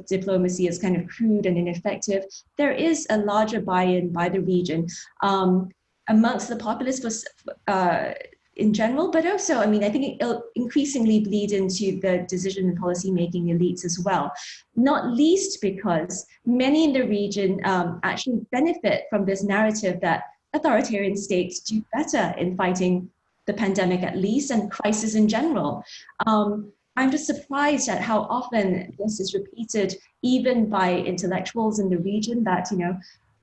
diplomacy as kind of crude and ineffective, there is a larger buy-in by the region. Um, amongst the populace was uh, in general, but also, I mean, I think it'll increasingly bleed into the decision and policy making elites as well, not least because many in the region um, actually benefit from this narrative that authoritarian states do better in fighting the pandemic at least and crisis in general. Um, I'm just surprised at how often this is repeated even by intellectuals in the region that, you know,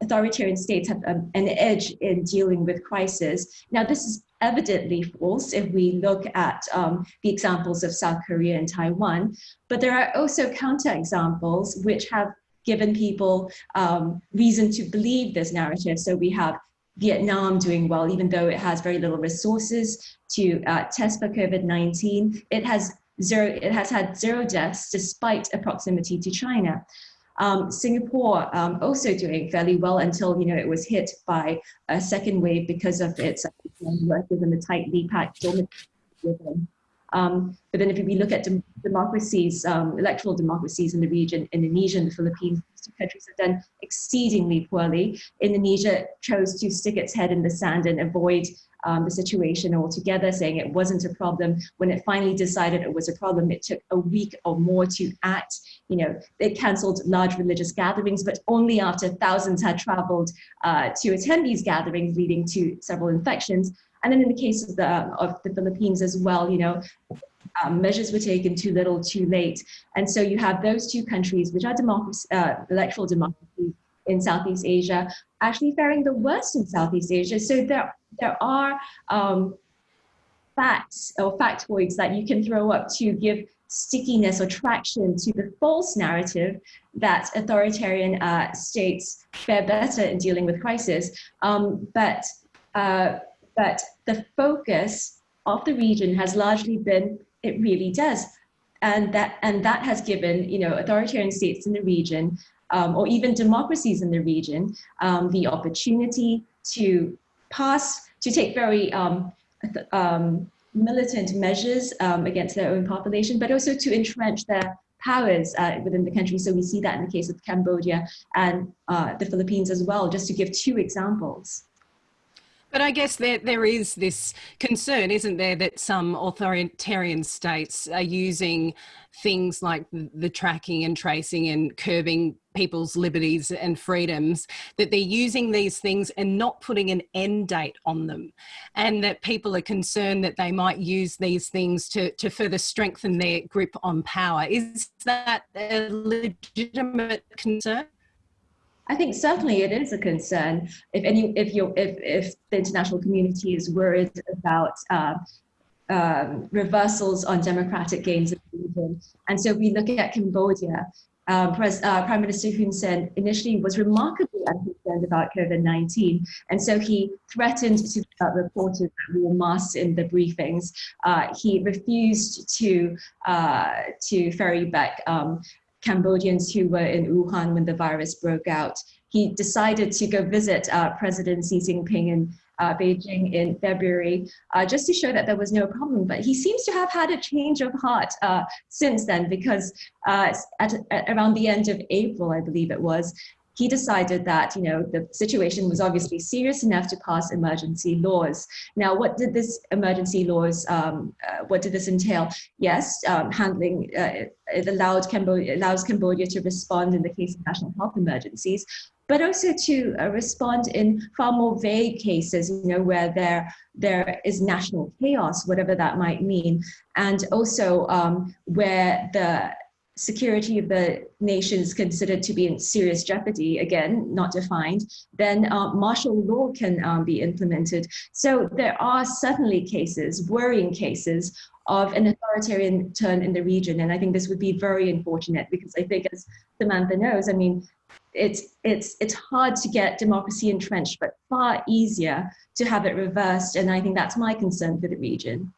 authoritarian states have um, an edge in dealing with crisis. Now, this is evidently false if we look at um, the examples of South Korea and Taiwan. But there are also counterexamples which have given people um, reason to believe this narrative. So we have Vietnam doing well, even though it has very little resources to uh, test for COVID-19. It has zero, it has had zero deaths despite a proximity to China. Um, Singapore um, also doing fairly well until you know it was hit by a second wave because of its work within the tightly packed within. Um, but then if we look at dem democracies, um, electoral democracies in the region, Indonesia and the Philippines, two countries have done exceedingly poorly. Indonesia chose to stick its head in the sand and avoid um, the situation altogether, saying it wasn't a problem. When it finally decided it was a problem, it took a week or more to act. You know, it cancelled large religious gatherings, but only after thousands had traveled uh, to attend these gatherings, leading to several infections. And then in the case of the, of the Philippines as well, you know, um, measures were taken too little, too late. And so you have those two countries, which are democracy, uh, electoral democracies in Southeast Asia, actually faring the worst in Southeast Asia. So there, there are um, facts or factoids that you can throw up to give stickiness or traction to the false narrative that authoritarian uh, states fare better in dealing with crisis. Um, but uh, but the focus of the region has largely been, it really does. And that, and that has given, you know, authoritarian states in the region, um, or even democracies in the region, um, the opportunity to pass, to take very um, um militant measures um, against their own population, but also to entrench their powers uh, within the country. So we see that in the case of Cambodia and uh, the Philippines as well, just to give two examples. But I guess there, there is this concern, isn't there, that some authoritarian states are using things like the tracking and tracing and curbing people's liberties and freedoms, that they're using these things and not putting an end date on them. And that people are concerned that they might use these things to, to further strengthen their grip on power. Is that a legitimate concern? I think certainly it is a concern if any if you if if the international community is worried about uh, um, reversals on democratic gains in the region. And so we look at Cambodia. Pres uh, Prime Minister Hun Sen initially was remarkably unconcerned about COVID-19. And so he threatened to uh, reporters that wore masks in the briefings. Uh, he refused to, uh, to ferry back um, Cambodians who were in Wuhan when the virus broke out. He decided to go visit uh, President Xi Jinping in uh, Beijing in February, uh, just to show that there was no problem. But he seems to have had a change of heart uh, since then, because uh, at, at, around the end of April, I believe it was, he decided that you know the situation was obviously serious enough to pass emergency laws. Now, what did this emergency laws? Um, uh, what did this entail? Yes, um, handling uh, it allowed Cambodia allows Cambodia to respond in the case of national health emergencies, but also to uh, respond in far more vague cases, you know, where there there is national chaos, whatever that might mean, and also um, where the security of the nation is considered to be in serious jeopardy, again, not defined, then uh, martial law can um, be implemented. So there are certainly cases, worrying cases, of an authoritarian turn in the region. And I think this would be very unfortunate because I think as Samantha knows, I mean, it's, it's, it's hard to get democracy entrenched, but far easier to have it reversed. And I think that's my concern for the region.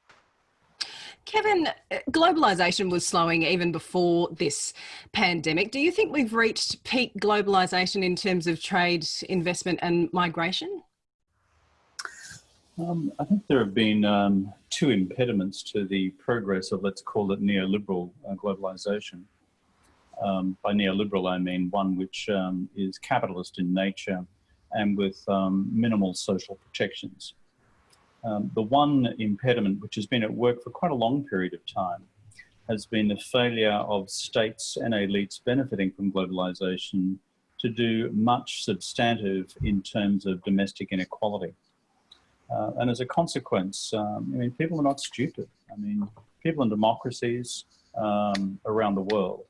Kevin, globalisation was slowing even before this pandemic. Do you think we've reached peak globalisation in terms of trade, investment and migration? Um, I think there have been um, two impediments to the progress of, let's call it neoliberal uh, globalisation. Um, by neoliberal, I mean one which um, is capitalist in nature and with um, minimal social protections. Um, the one impediment which has been at work for quite a long period of time has been the failure of states and elites benefiting from globalization to do much substantive in terms of domestic inequality. Uh, and as a consequence, um, I mean, people are not stupid. I mean, people in democracies um, around the world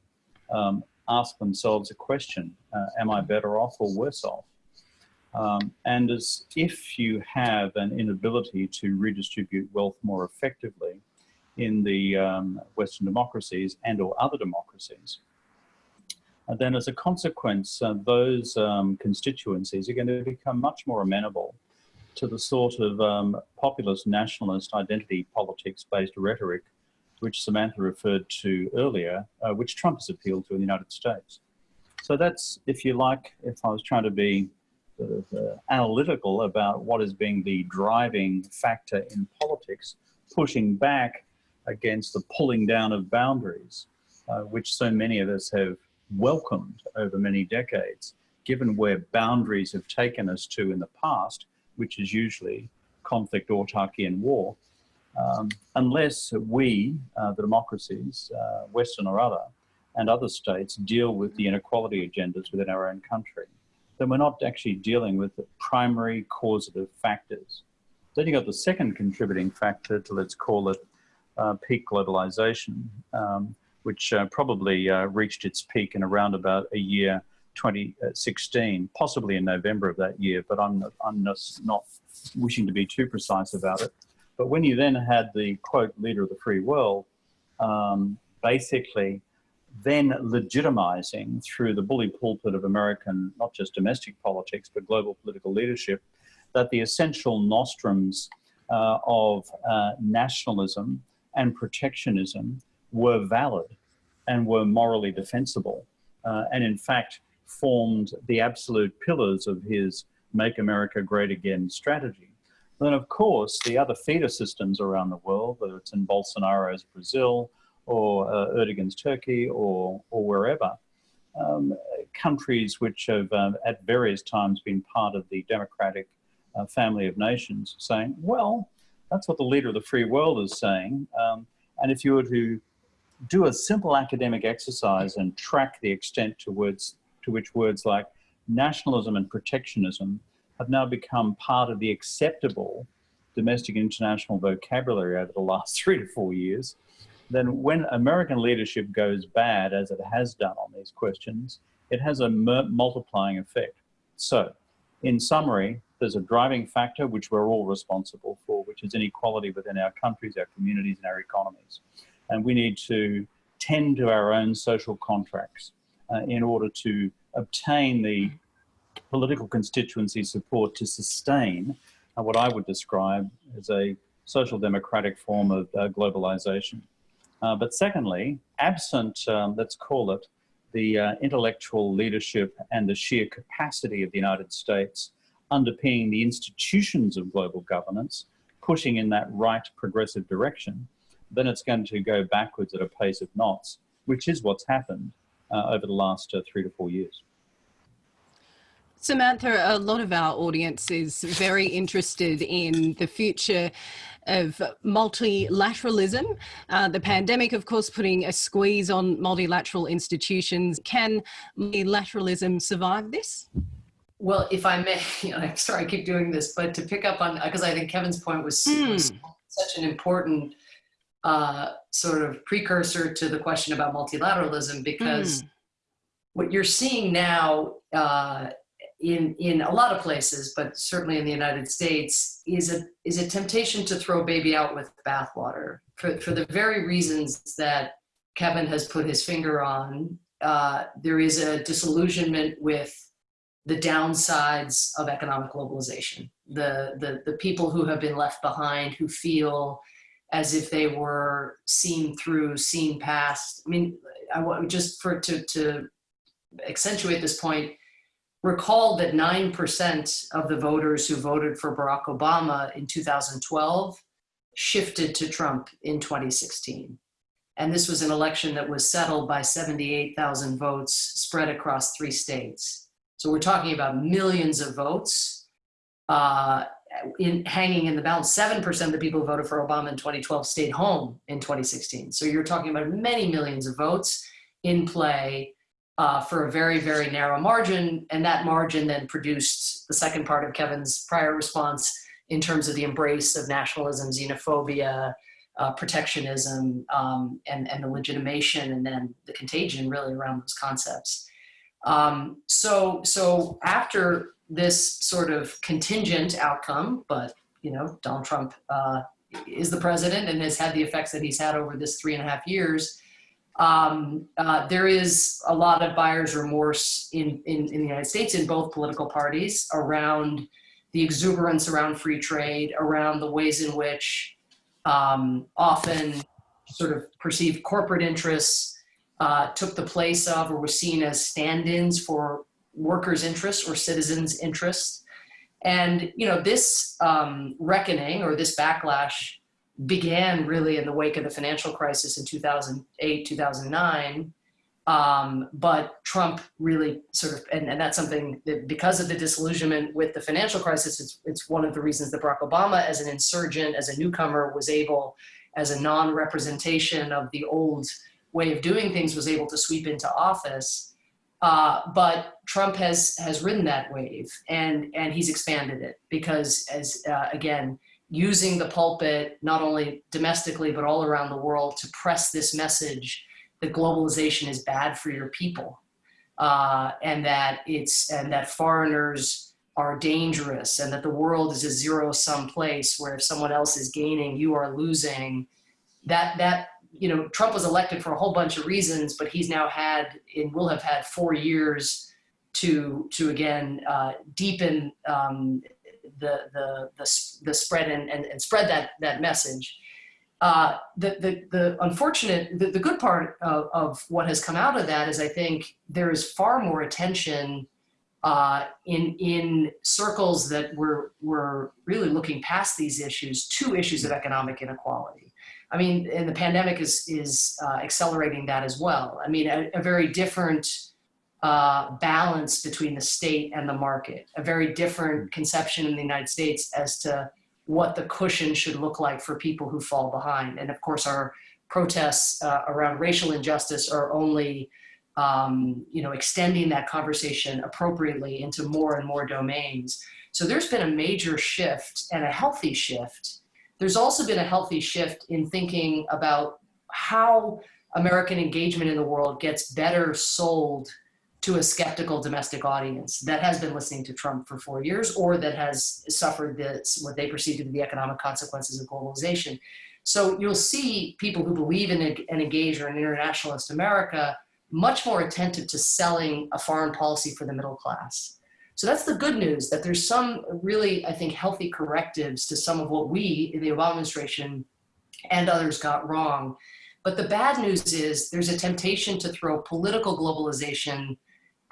um, ask themselves a question, uh, am I better off or worse off? Um, and as if you have an inability to redistribute wealth more effectively in the um, Western democracies and or other democracies, uh, then as a consequence, uh, those um, constituencies are going to become much more amenable to the sort of um, populist nationalist identity politics based rhetoric which Samantha referred to earlier, uh, which Trump has appealed to in the United States. So that's, if you like, if I was trying to be sort of uh, analytical about what is being the driving factor in politics, pushing back against the pulling down of boundaries, uh, which so many of us have welcomed over many decades, given where boundaries have taken us to in the past, which is usually conflict, autarky, and war. Um, unless we, uh, the democracies, uh, Western or other, and other states deal with the inequality agendas within our own country, then we're not actually dealing with the primary causative factors. Then you've got the second contributing factor to, let's call it, uh, peak globalization, um, which uh, probably uh, reached its peak in around about a year 2016, possibly in November of that year, but I'm, I'm not wishing to be too precise about it. But when you then had the quote leader of the free world, um, basically then legitimizing through the bully pulpit of American, not just domestic politics, but global political leadership, that the essential nostrums uh, of uh, nationalism and protectionism were valid and were morally defensible. Uh, and in fact, formed the absolute pillars of his Make America Great Again strategy. Then, of course, the other feeder systems around the world, whether it's in Bolsonaro's Brazil or uh, Erdogan's Turkey or, or wherever, um, countries which have uh, at various times been part of the democratic uh, family of nations saying, well, that's what the leader of the free world is saying. Um, and if you were to do a simple academic exercise and track the extent to, words, to which words like nationalism and protectionism have now become part of the acceptable domestic and international vocabulary over the last three to four years, then when American leadership goes bad, as it has done on these questions, it has a multiplying effect. So, in summary, there's a driving factor which we're all responsible for, which is inequality within our countries, our communities, and our economies. And we need to tend to our own social contracts uh, in order to obtain the political constituency support to sustain uh, what I would describe as a social democratic form of uh, globalization. Uh, but secondly, absent, um, let's call it, the uh, intellectual leadership and the sheer capacity of the United States underpinning the institutions of global governance, pushing in that right progressive direction, then it's going to go backwards at a pace of knots, which is what's happened uh, over the last uh, three to four years. Samantha, a lot of our audience is very interested in the future of multilateralism. Uh, the pandemic, of course, putting a squeeze on multilateral institutions. Can multilateralism survive this? Well, if I may, you know, I'm sorry I keep doing this, but to pick up on, because I think Kevin's point was, mm. was such an important uh, sort of precursor to the question about multilateralism, because mm. what you're seeing now uh, in in a lot of places, but certainly in the United States, is a is a temptation to throw baby out with bathwater for for the very reasons that Kevin has put his finger on. Uh, there is a disillusionment with the downsides of economic globalization. The the the people who have been left behind, who feel as if they were seen through, seen past. I mean, I want just for to to accentuate this point recall that 9% of the voters who voted for Barack Obama in 2012 shifted to Trump in 2016. And this was an election that was settled by 78,000 votes spread across three states. So we're talking about millions of votes uh, in, hanging in the balance. 7% of the people who voted for Obama in 2012 stayed home in 2016. So you're talking about many millions of votes in play uh, for a very, very narrow margin. And that margin then produced the second part of Kevin's prior response in terms of the embrace of nationalism, xenophobia, uh, protectionism, um, and, and the legitimation and then the contagion really around those concepts. Um, so, so after this sort of contingent outcome, but you know, Donald Trump uh, is the president and has had the effects that he's had over this three and a half years. Um, uh, there is a lot of buyer's remorse in, in, in the United States in both political parties around the exuberance around free trade, around the ways in which um, often sort of perceived corporate interests uh, took the place of or were seen as stand-ins for workers' interests or citizens' interests. And you know this um, reckoning or this backlash began really in the wake of the financial crisis in 2008, 2009. Um, but Trump really sort of, and, and that's something that because of the disillusionment with the financial crisis, it's, it's one of the reasons that Barack Obama, as an insurgent, as a newcomer, was able, as a non-representation of the old way of doing things, was able to sweep into office. Uh, but Trump has has ridden that wave and and he's expanded it because as uh, again using the pulpit not only domestically but all around the world to press this message that globalization is bad for your people uh, and that it's and that foreigners are dangerous and that the world is a zero sum place where if someone else is gaining you are losing. That that you know, Trump was elected for a whole bunch of reasons, but he's now had and will have had four years to to again uh, deepen um, the, the the the spread and, and, and spread that that message. Uh, the, the, the unfortunate, the, the good part of, of what has come out of that is I think there is far more attention uh, in, in circles that were, were really looking past these issues to issues of economic inequality. I mean, and the pandemic is, is uh, accelerating that as well. I mean, a, a very different uh, balance between the state and the market, a very different conception in the United States as to what the cushion should look like for people who fall behind. And of course, our protests uh, around racial injustice are only um, you know, extending that conversation appropriately into more and more domains. So there's been a major shift and a healthy shift there's also been a healthy shift in thinking about how American engagement in the world gets better sold to a skeptical domestic audience that has been listening to Trump for four years or that has suffered this, what they perceive to be the economic consequences of globalization. So you'll see people who believe in an engage or an internationalist America much more attentive to selling a foreign policy for the middle class. So that's the good news that there's some really, I think, healthy correctives to some of what we in the Obama administration and others got wrong. But the bad news is there's a temptation to throw political globalization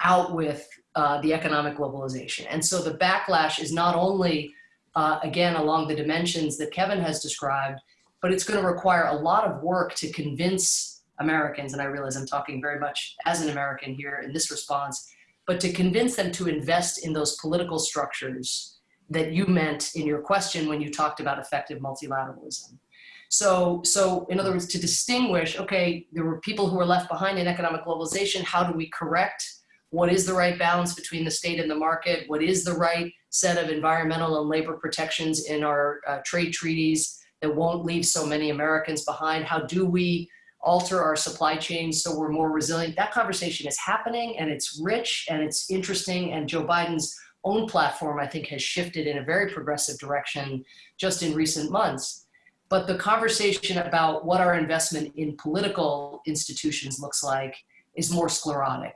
out with uh, the economic globalization. And so the backlash is not only, uh, again, along the dimensions that Kevin has described, but it's going to require a lot of work to convince Americans, and I realize I'm talking very much as an American here in this response, but to convince them to invest in those political structures that you meant in your question when you talked about effective multilateralism. So, so in other words, to distinguish, okay, there were people who were left behind in economic globalization. How do we correct? What is the right balance between the state and the market? What is the right set of environmental and labor protections in our uh, trade treaties that won't leave so many Americans behind? How do we alter our supply chains so we're more resilient. That conversation is happening and it's rich and it's interesting and Joe Biden's own platform I think has shifted in a very progressive direction just in recent months. But the conversation about what our investment in political institutions looks like is more sclerotic.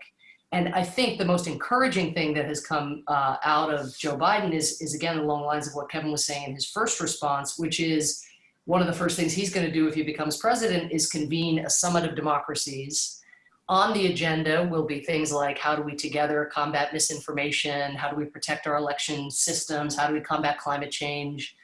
And I think the most encouraging thing that has come uh, out of Joe Biden is, is again along the lines of what Kevin was saying in his first response, which is one of the first things he's going to do if he becomes president is convene a summit of democracies. On the agenda will be things like how do we together combat misinformation, how do we protect our election systems, how do we combat climate change.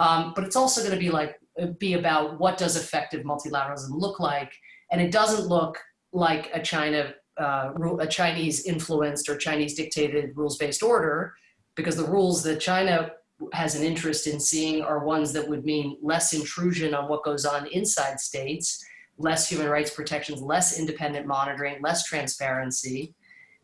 Um, but it's also going to be like be about what does effective multilateralism look like, and it doesn't look like a China uh, a Chinese influenced or Chinese dictated rules based order, because the rules that China has an interest in seeing are ones that would mean less intrusion on what goes on inside states, less human rights protections, less independent monitoring, less transparency.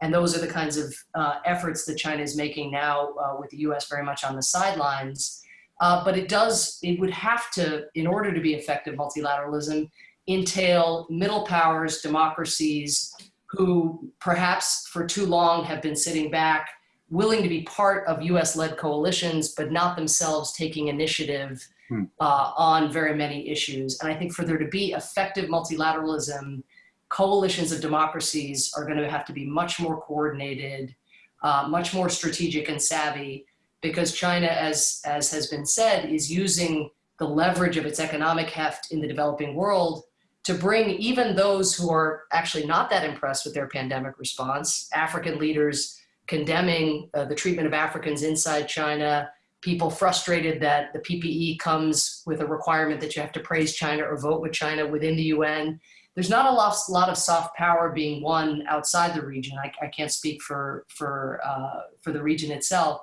And those are the kinds of uh, efforts that China is making now uh, with the US very much on the sidelines. Uh, but it does, it would have to, in order to be effective multilateralism, entail middle powers, democracies, who perhaps for too long have been sitting back willing to be part of US led coalitions, but not themselves taking initiative Hmm. uh, on very many issues. And I think for there to be effective multilateralism, coalitions of democracies are going to have to be much more coordinated, uh, much more strategic and savvy, because China, as, as has been said, is using the leverage of its economic heft in the developing world to bring even those who are actually not that impressed with their pandemic response, African leaders condemning uh, the treatment of Africans inside China, people frustrated that the PPE comes with a requirement that you have to praise China or vote with China within the UN. There's not a lot, lot of soft power being won outside the region. I, I can't speak for, for, uh, for the region itself.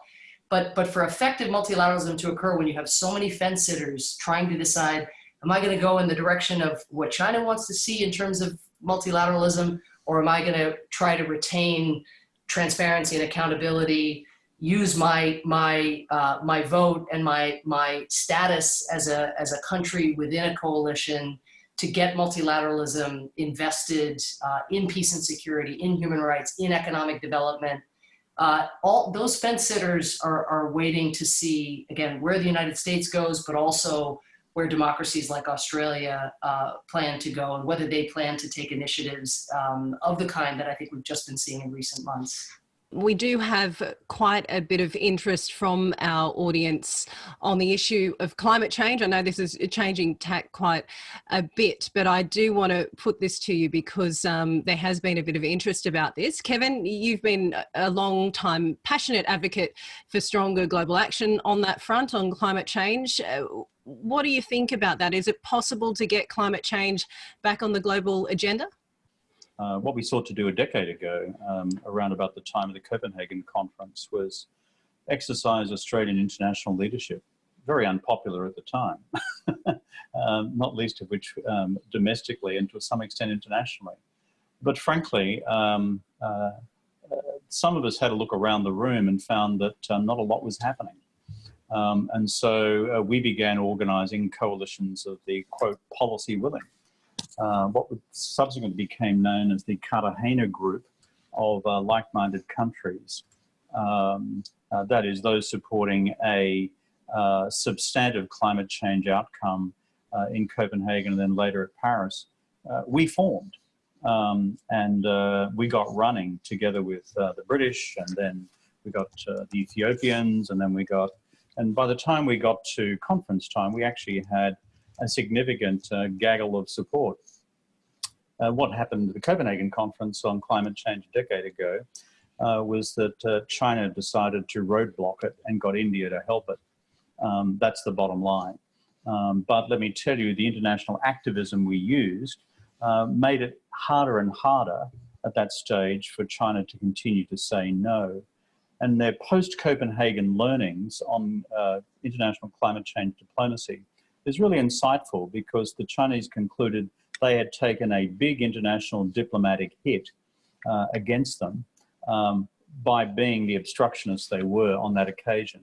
But, but for effective multilateralism to occur when you have so many fence sitters trying to decide, am I going to go in the direction of what China wants to see in terms of multilateralism, or am I going to try to retain transparency and accountability, use my my uh, my vote and my my status as a as a country within a coalition to get multilateralism invested uh, in peace and security, in human rights, in economic development. Uh, all those fence sitters are, are waiting to see again where the United States goes, but also where democracies like Australia uh, plan to go and whether they plan to take initiatives um, of the kind that I think we've just been seeing in recent months. We do have quite a bit of interest from our audience on the issue of climate change. I know this is changing tack quite a bit, but I do want to put this to you because um, there has been a bit of interest about this. Kevin, you've been a long time passionate advocate for stronger global action on that front on climate change. Uh, what do you think about that? Is it possible to get climate change back on the global agenda? Uh, what we sought to do a decade ago, um, around about the time of the Copenhagen conference, was exercise Australian international leadership. Very unpopular at the time, um, not least of which um, domestically and to some extent internationally. But frankly, um, uh, some of us had a look around the room and found that uh, not a lot was happening. Um, and so uh, we began organizing coalitions of the quote policy willing uh, what subsequently became known as the Cartagena Group of uh, like-minded countries. Um, uh, that is, those supporting a uh, substantive climate change outcome uh, in Copenhagen and then later at Paris. we formed um, and we got running together with the British and then we got the Ethiopians and then we got, and by the time we got to conference time, we actually had a significant uh, gaggle of support. Uh, what happened at the Copenhagen conference on climate change a decade ago uh, was that uh, China decided to roadblock it and got India to help it. Um, that's the bottom line. Um, but let me tell you, the international activism we used uh, made it harder and harder at that stage for China to continue to say no. And their post-Copenhagen learnings on uh, international climate change diplomacy is really insightful because the Chinese concluded they had taken a big international diplomatic hit uh, against them um, by being the obstructionists they were on that occasion.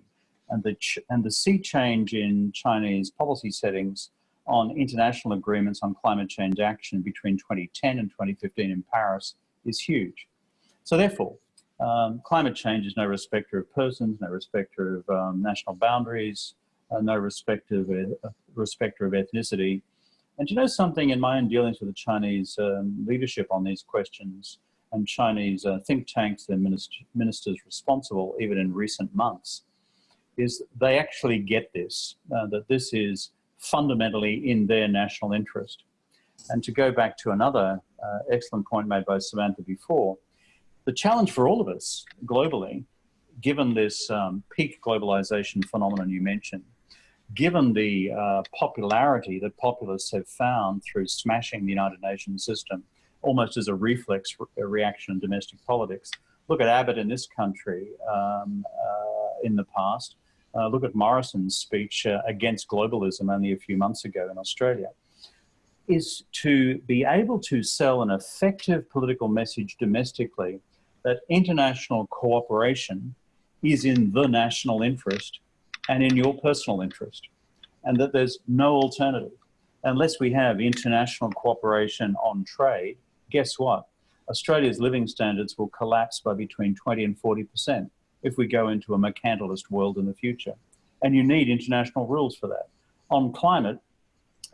And the, and the sea change in Chinese policy settings on international agreements on climate change action between 2010 and 2015 in Paris is huge. So therefore, um, climate change is no respecter of persons, no respecter of um, national boundaries, uh, no respecter of, uh, respecter of ethnicity. And you know something in my own dealings with the Chinese um, leadership on these questions and Chinese uh, think tanks their minister, ministers responsible, even in recent months, is they actually get this, uh, that this is fundamentally in their national interest. And to go back to another uh, excellent point made by Samantha before, the challenge for all of us globally, given this um, peak globalization phenomenon you mentioned, given the uh, popularity that populists have found through smashing the United Nations system, almost as a reflex re reaction in domestic politics. Look at Abbott in this country um, uh, in the past. Uh, look at Morrison's speech uh, against globalism only a few months ago in Australia. Is to be able to sell an effective political message domestically that international cooperation is in the national interest and in your personal interest, and that there's no alternative. Unless we have international cooperation on trade, guess what? Australia's living standards will collapse by between 20 and 40%. if we go into a mercantilist world in the future. And you need international rules for that. On climate,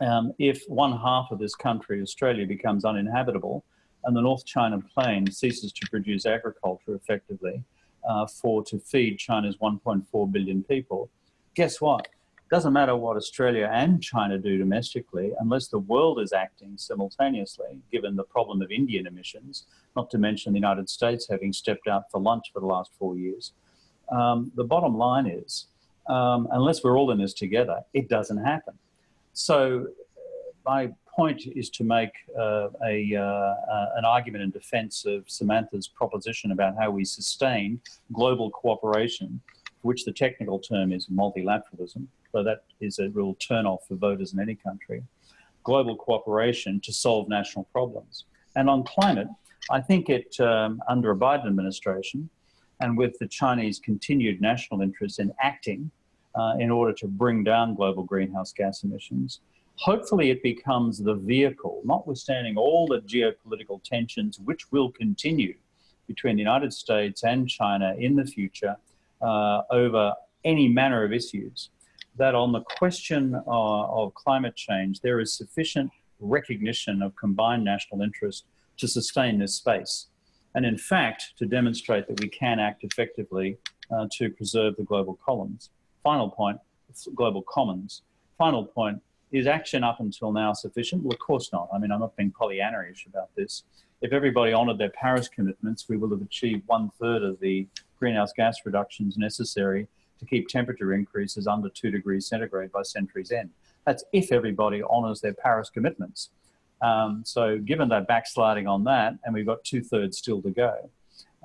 um, if one half of this country, Australia, becomes uninhabitable and the North China Plain ceases to produce agriculture effectively uh, for to feed China's 1.4 billion people, guess what? Doesn't matter what Australia and China do domestically, unless the world is acting simultaneously, given the problem of Indian emissions, not to mention the United States having stepped out for lunch for the last four years. Um, the bottom line is, um, unless we're all in this together, it doesn't happen. So my point is to make uh, a, uh, uh, an argument in defense of Samantha's proposition about how we sustain global cooperation, which the technical term is multilateralism, so that is a real turn-off for voters in any country, global cooperation to solve national problems. And on climate, I think it, um, under a Biden administration, and with the Chinese continued national interest in acting uh, in order to bring down global greenhouse gas emissions, hopefully it becomes the vehicle, notwithstanding all the geopolitical tensions which will continue between the United States and China in the future uh, over any manner of issues, that on the question uh, of climate change, there is sufficient recognition of combined national interest to sustain this space. And in fact, to demonstrate that we can act effectively uh, to preserve the global commons. Final point, global commons. Final point, is action up until now sufficient? Well, of course not. I mean, I'm not being Pollyanna-ish about this. If everybody honoured their Paris commitments, we will have achieved one third of the greenhouse gas reductions necessary to keep temperature increases under two degrees centigrade by century's end. That's if everybody honours their Paris commitments. Um, so given that backsliding on that, and we've got two thirds still to go,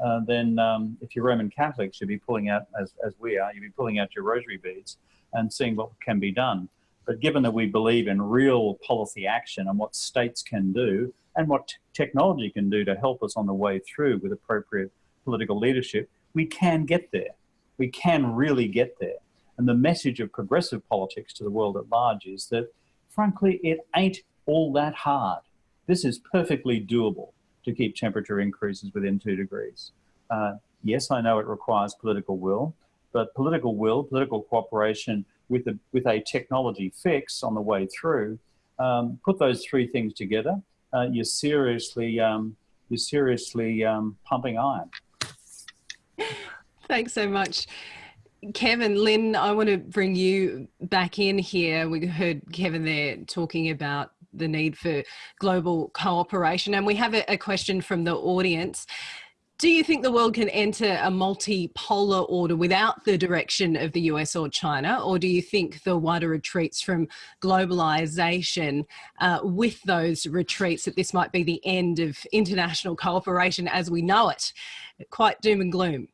uh, then um, if you're Roman Catholics, you'd be pulling out, as, as we are, you'd be pulling out your rosary beads and seeing what can be done. But given that we believe in real policy action and what states can do and what technology can do to help us on the way through with appropriate political leadership, we can get there. We can really get there. And the message of progressive politics to the world at large is that, frankly, it ain't all that hard. This is perfectly doable to keep temperature increases within two degrees. Uh, yes, I know it requires political will, but political will, political cooperation with a, with a technology fix on the way through, um, put those three things together, uh, you're seriously, um, you're seriously um, pumping iron. Thanks so much. Kevin, Lynn, I want to bring you back in here. We heard Kevin there talking about the need for global cooperation, and we have a, a question from the audience. Do you think the world can enter a multipolar order without the direction of the US or China? Or do you think the wider retreats from globalization uh, with those retreats that this might be the end of international cooperation as we know it? Quite doom and gloom.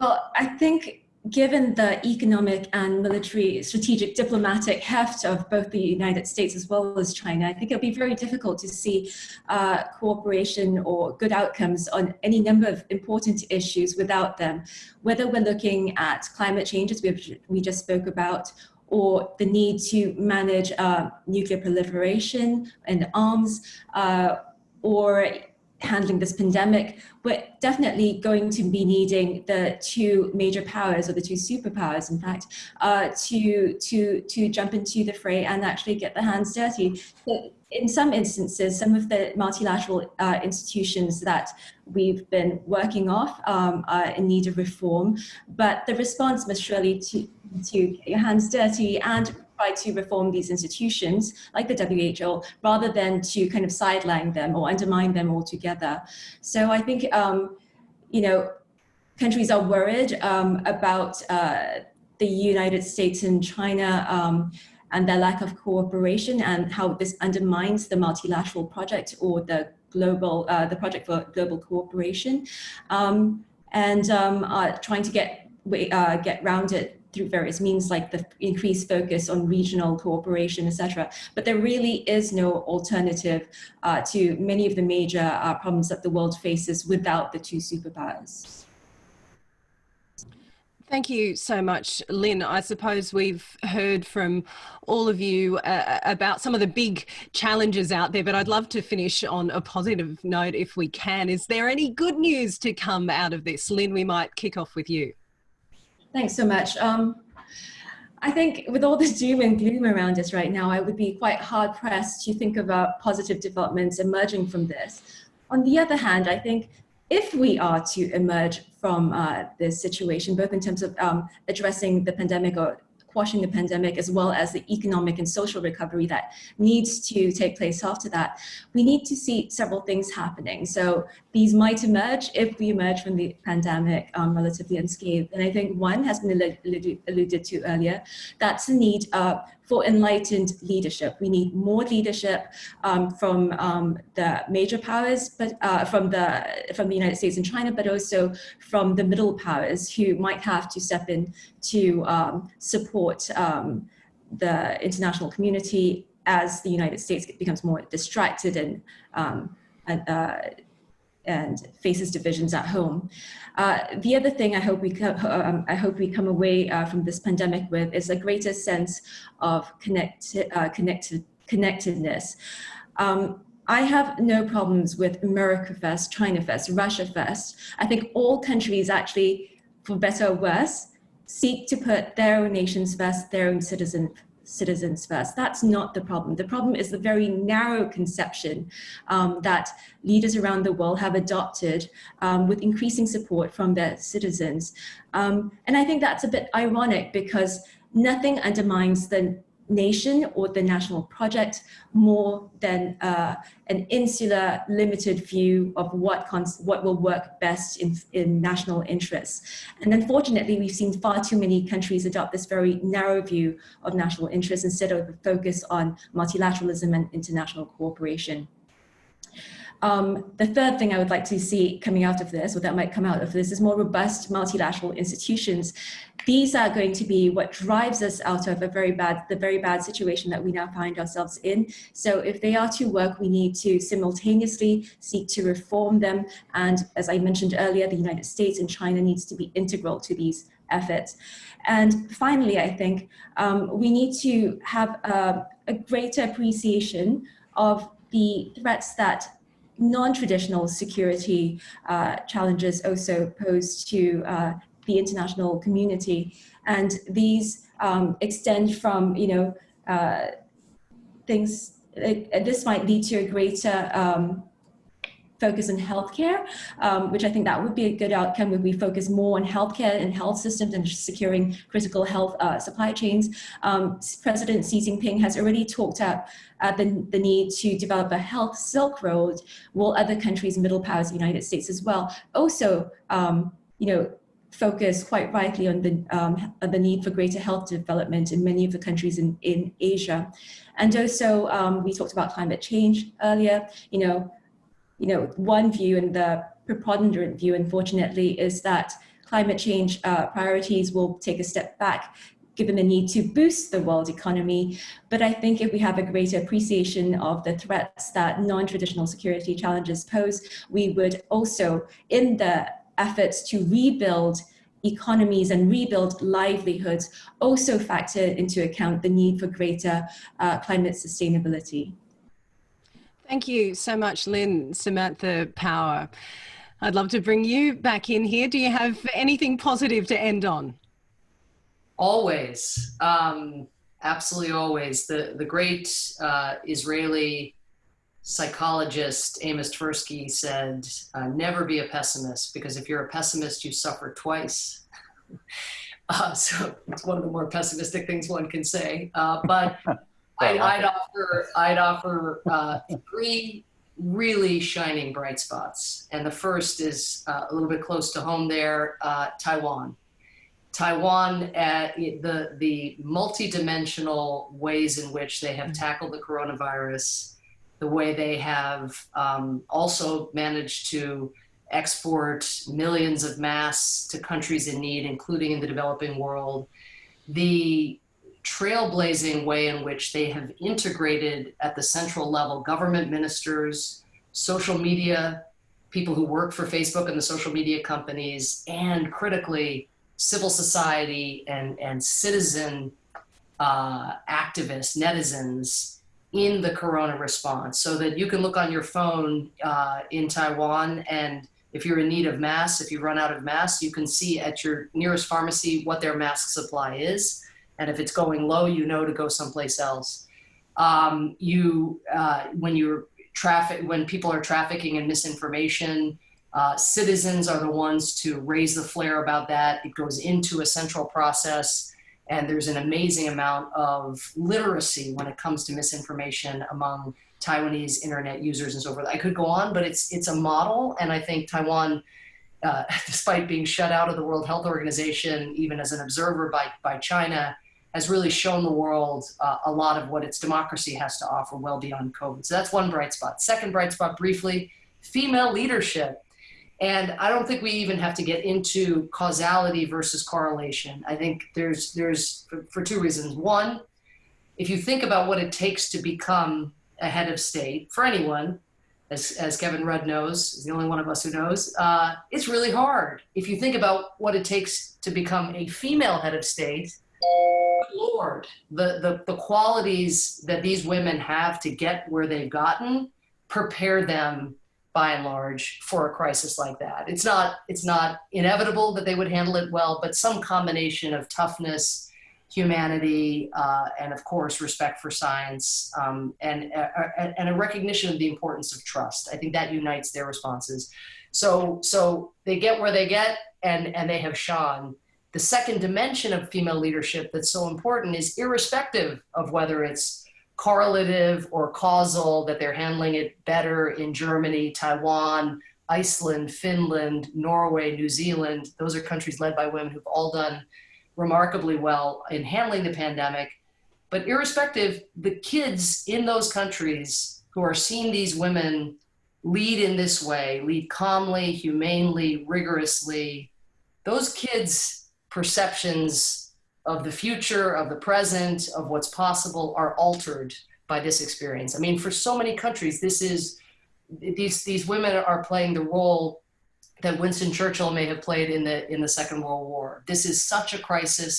Well, I think given the economic and military strategic diplomatic heft of both the United States as well as China, I think it'll be very difficult to see uh, cooperation or good outcomes on any number of important issues without them, whether we're looking at climate change, as we, we just spoke about, or the need to manage uh, nuclear proliferation and arms, uh, or handling this pandemic, we're definitely going to be needing the two major powers or the two superpowers, in fact, uh, to, to, to jump into the fray and actually get their hands dirty. But in some instances, some of the multilateral uh, institutions that we've been working off um, are in need of reform, but the response must surely to, to get your hands dirty and try to reform these institutions like the WHO rather than to kind of sideline them or undermine them altogether. So I think, um, you know, countries are worried um, about uh, the United States and China um, and their lack of cooperation and how this undermines the multilateral project or the global, uh, the project for global cooperation. Um, and um, uh, trying to get, uh, get round it through various means like the increased focus on regional cooperation, etc. But there really is no alternative uh, to many of the major uh, problems that the world faces without the two superpowers. Thank you so much, Lynn. I suppose we've heard from all of you uh, about some of the big challenges out there, but I'd love to finish on a positive note if we can. Is there any good news to come out of this? Lynn, we might kick off with you. Thanks so much. Um, I think with all the doom and gloom around us right now, I would be quite hard pressed to think about positive developments emerging from this. On the other hand, I think if we are to emerge from uh, this situation, both in terms of um, addressing the pandemic or quashing the pandemic, as well as the economic and social recovery that needs to take place after that, we need to see several things happening. So these might emerge if we emerge from the pandemic um, relatively unscathed. And I think one has been alluded to earlier, that's the need uh, for enlightened leadership. We need more leadership um, from um, the major powers, but uh, from the from the United States and China, but also from the middle powers who might have to step in to um, support um, the international community as the United States becomes more distracted and, um, and uh, and faces divisions at home. Uh, the other thing I hope we um, I hope we come away uh, from this pandemic with is a greater sense of connect uh, connected connectedness. Um, I have no problems with America First, China First, Russia First. I think all countries actually, for better or worse, seek to put their own nations first, their own citizens citizens first. That's not the problem. The problem is the very narrow conception um, that leaders around the world have adopted um, with increasing support from their citizens. Um, and I think that's a bit ironic because nothing undermines the nation or the national project more than uh, an insular limited view of what what will work best in, in national interests. And unfortunately, we've seen far too many countries adopt this very narrow view of national interests instead of a focus on multilateralism and international cooperation. Um, the third thing I would like to see coming out of this, or that might come out of this, is more robust multilateral institutions. These are going to be what drives us out of a very bad, the very bad situation that we now find ourselves in. So if they are to work, we need to simultaneously seek to reform them. And as I mentioned earlier, the United States and China needs to be integral to these efforts. And finally, I think um, we need to have a, a greater appreciation of the threats that non-traditional security uh, challenges also posed to uh, the international community. And these um, extend from, you know, uh, things, this might lead to a greater um, focus on healthcare, um, which I think that would be a good outcome if we focus more on healthcare and health systems and securing critical health uh, supply chains. Um, President Xi Jinping has already talked about uh, the, the need to develop a health Silk Road, while other countries, middle powers, the United States as well, also, um, you know, focus quite rightly on the, um, the need for greater health development in many of the countries in, in Asia. And also, um, we talked about climate change earlier, you know, you know, one view and the preponderant view, unfortunately, is that climate change uh, priorities will take a step back given the need to boost the world economy. But I think if we have a greater appreciation of the threats that non-traditional security challenges pose, we would also, in the efforts to rebuild economies and rebuild livelihoods, also factor into account the need for greater uh, climate sustainability. Thank you so much, Lynn, Samantha Power. I'd love to bring you back in here. Do you have anything positive to end on? Always, um, absolutely always. The, the great uh, Israeli psychologist Amos Tversky said, uh, never be a pessimist because if you're a pessimist, you suffer twice. Uh, so it's one of the more pessimistic things one can say. Uh, but I'd, I'd, offer, I'd offer uh, three really shining bright spots. And the first is uh, a little bit close to home there, uh, Taiwan. Taiwan, uh, the, the multidimensional ways in which they have tackled the coronavirus, the way they have um, also managed to export millions of masks to countries in need, including in the developing world, the trailblazing way in which they have integrated at the central level government ministers, social media, people who work for Facebook and the social media companies, and critically, civil society and, and citizen uh, activists, netizens in the corona response so that you can look on your phone uh, in Taiwan and if you're in need of masks, if you run out of masks, you can see at your nearest pharmacy what their mask supply is. And if it's going low, you know to go someplace else. Um, you, uh, when you're traffic, when people are trafficking in misinformation, uh, citizens are the ones to raise the flare about that. It goes into a central process and there's an amazing amount of literacy when it comes to misinformation among Taiwanese internet users and so forth. I could go on, but it's it's a model, and I think Taiwan, uh, despite being shut out of the World Health Organization, even as an observer by by China, has really shown the world uh, a lot of what its democracy has to offer well beyond COVID. So that's one bright spot. Second bright spot, briefly, female leadership. And I don't think we even have to get into causality versus correlation. I think there's there's for, two reasons. One, if you think about what it takes to become a head of state for anyone, as, as Kevin Rudd knows, is the only one of us who knows, uh, it's really hard. If you think about what it takes to become a female head of state, Lord, the, the, the qualities that these women have to get where they've gotten prepare them by and large for a crisis like that. It's not, it's not inevitable that they would handle it well, but some combination of toughness, humanity, uh, and of course, respect for science, um, and, uh, uh, and a recognition of the importance of trust. I think that unites their responses. So, so they get where they get, and, and they have shone. The second dimension of female leadership that's so important is irrespective of whether it's correlative or causal, that they're handling it better in Germany, Taiwan, Iceland, Finland, Norway, New Zealand. Those are countries led by women who've all done remarkably well in handling the pandemic. But irrespective, the kids in those countries who are seeing these women lead in this way, lead calmly, humanely, rigorously, those kids' perceptions of the future, of the present, of what's possible are altered by this experience. I mean, for so many countries, this is, these, these women are playing the role that Winston Churchill may have played in the in the Second World War. This is such a crisis.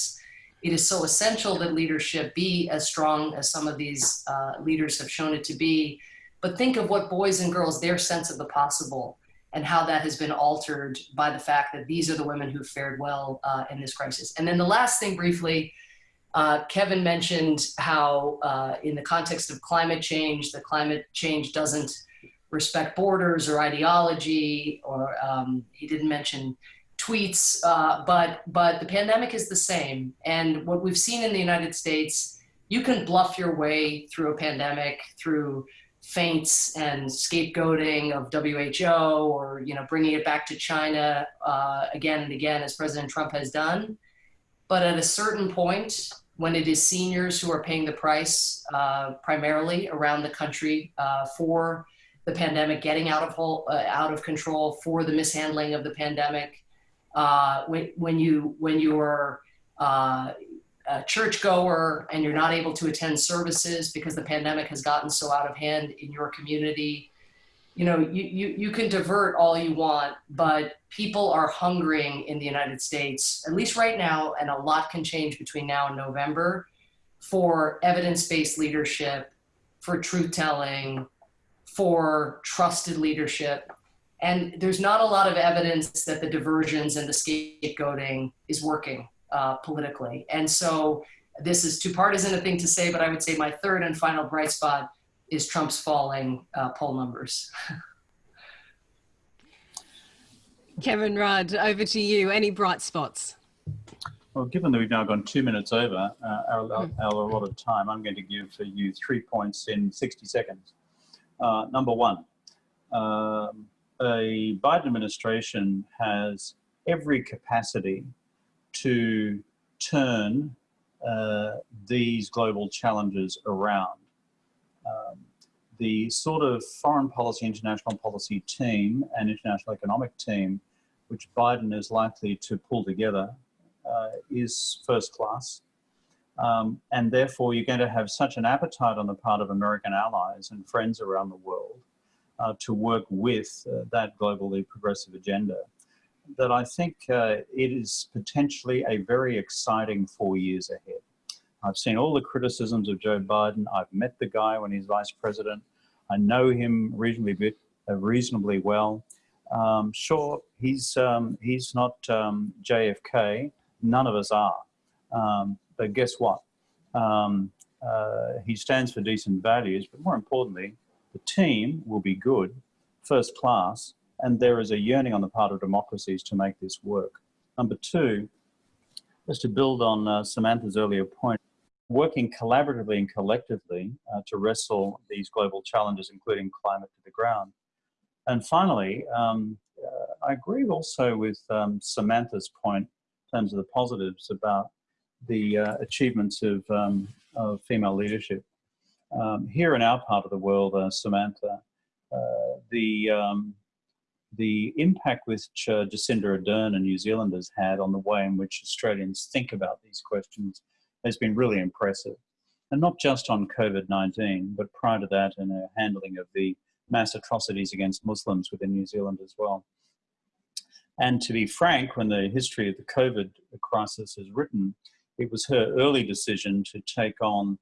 It is so essential that leadership be as strong as some of these uh, leaders have shown it to be. But think of what boys and girls, their sense of the possible, and how that has been altered by the fact that these are the women who fared well uh, in this crisis. And then the last thing, briefly, uh, Kevin mentioned how, uh, in the context of climate change, the climate change doesn't respect borders or ideology, or um, he didn't mention tweets, uh, but, but the pandemic is the same. And what we've seen in the United States, you can bluff your way through a pandemic through feints and scapegoating of WHO or you know bringing it back to China uh, again and again as President Trump has done. But at a certain point, when it is seniors who are paying the price uh, primarily around the country uh, for the pandemic getting out of whole, uh, out of control for the mishandling of the pandemic. Uh, when, when you when you're uh, a churchgoer and you're not able to attend services because the pandemic has gotten so out of hand in your community, you know you, you, you can divert all you want, but people are hungering in the United States, at least right now, and a lot can change between now and November, for evidence-based leadership, for truth telling, for trusted leadership. And there's not a lot of evidence that the diversions and the scapegoating is working uh, politically. And so this is too partisan a thing to say, but I would say my third and final bright spot is Trump's falling uh, poll numbers. Kevin Rudd, over to you. Any bright spots? Well, given that we've now gone two minutes over uh, our, our, our allotted time, I'm going to give for you three points in 60 seconds. Uh, number one, um, a Biden administration has every capacity to turn uh, these global challenges around. Um, the sort of foreign policy, international policy team and international economic team which Biden is likely to pull together uh, is first class. Um, and therefore, you're going to have such an appetite on the part of American allies and friends around the world uh, to work with uh, that globally progressive agenda that I think uh, it is potentially a very exciting four years ahead. I've seen all the criticisms of Joe Biden. I've met the guy when he's vice president. I know him reasonably bit, uh, reasonably well. Um, sure, he's um, he's not um, JFK. None of us are. Um, but guess what? Um, uh, he stands for decent values, but more importantly, the team will be good, first class, and there is a yearning on the part of democracies to make this work. Number two, just to build on uh, Samantha's earlier point, working collaboratively and collectively uh, to wrestle these global challenges, including climate to the ground. And finally, um, uh, I agree also with um, Samantha's point in terms of the positives about the uh, achievements of, um, of, female leadership. Um, here in our part of the world, uh, Samantha, uh, the, um, the impact which uh, Jacinda Ardern and New Zealanders had on the way in which Australians think about these questions has been really impressive. And not just on COVID-19, but prior to that in her handling of the mass atrocities against Muslims within New Zealand as well. And to be frank, when the history of the COVID crisis is written, it was her early decision to take on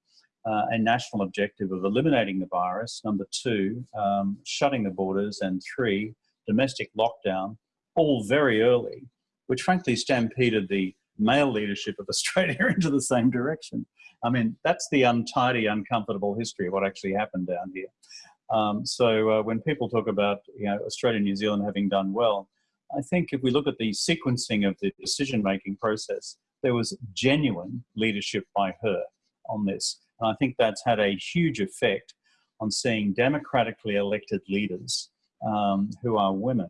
uh, a national objective of eliminating the virus, number two, um, shutting the borders, and three, domestic lockdown, all very early, which frankly stampeded the male leadership of Australia into the same direction. I mean, that's the untidy, uncomfortable history of what actually happened down here. Um, so uh, when people talk about you know, Australia and New Zealand having done well, I think if we look at the sequencing of the decision-making process, there was genuine leadership by her on this. And I think that's had a huge effect on seeing democratically elected leaders um, who are women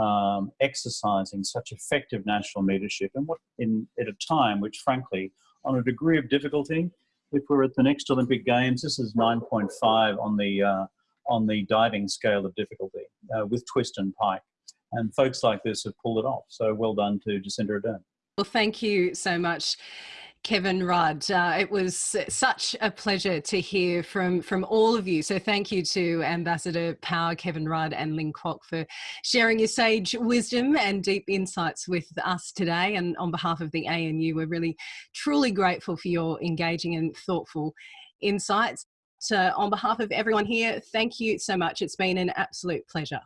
um, exercising such effective national leadership and what in at a time which frankly on a degree of difficulty if we're at the next Olympic Games this is 9.5 on the uh, on the diving scale of difficulty uh, with twist and pike. And folks like this have pulled it off. So well done to Jacinda Ardern. Well thank you so much Kevin Rudd. Uh, it was such a pleasure to hear from, from all of you. So thank you to Ambassador Power, Kevin Rudd and Lynn Kuok for sharing your sage wisdom and deep insights with us today. And on behalf of the ANU, we're really truly grateful for your engaging and thoughtful insights. So on behalf of everyone here, thank you so much. It's been an absolute pleasure.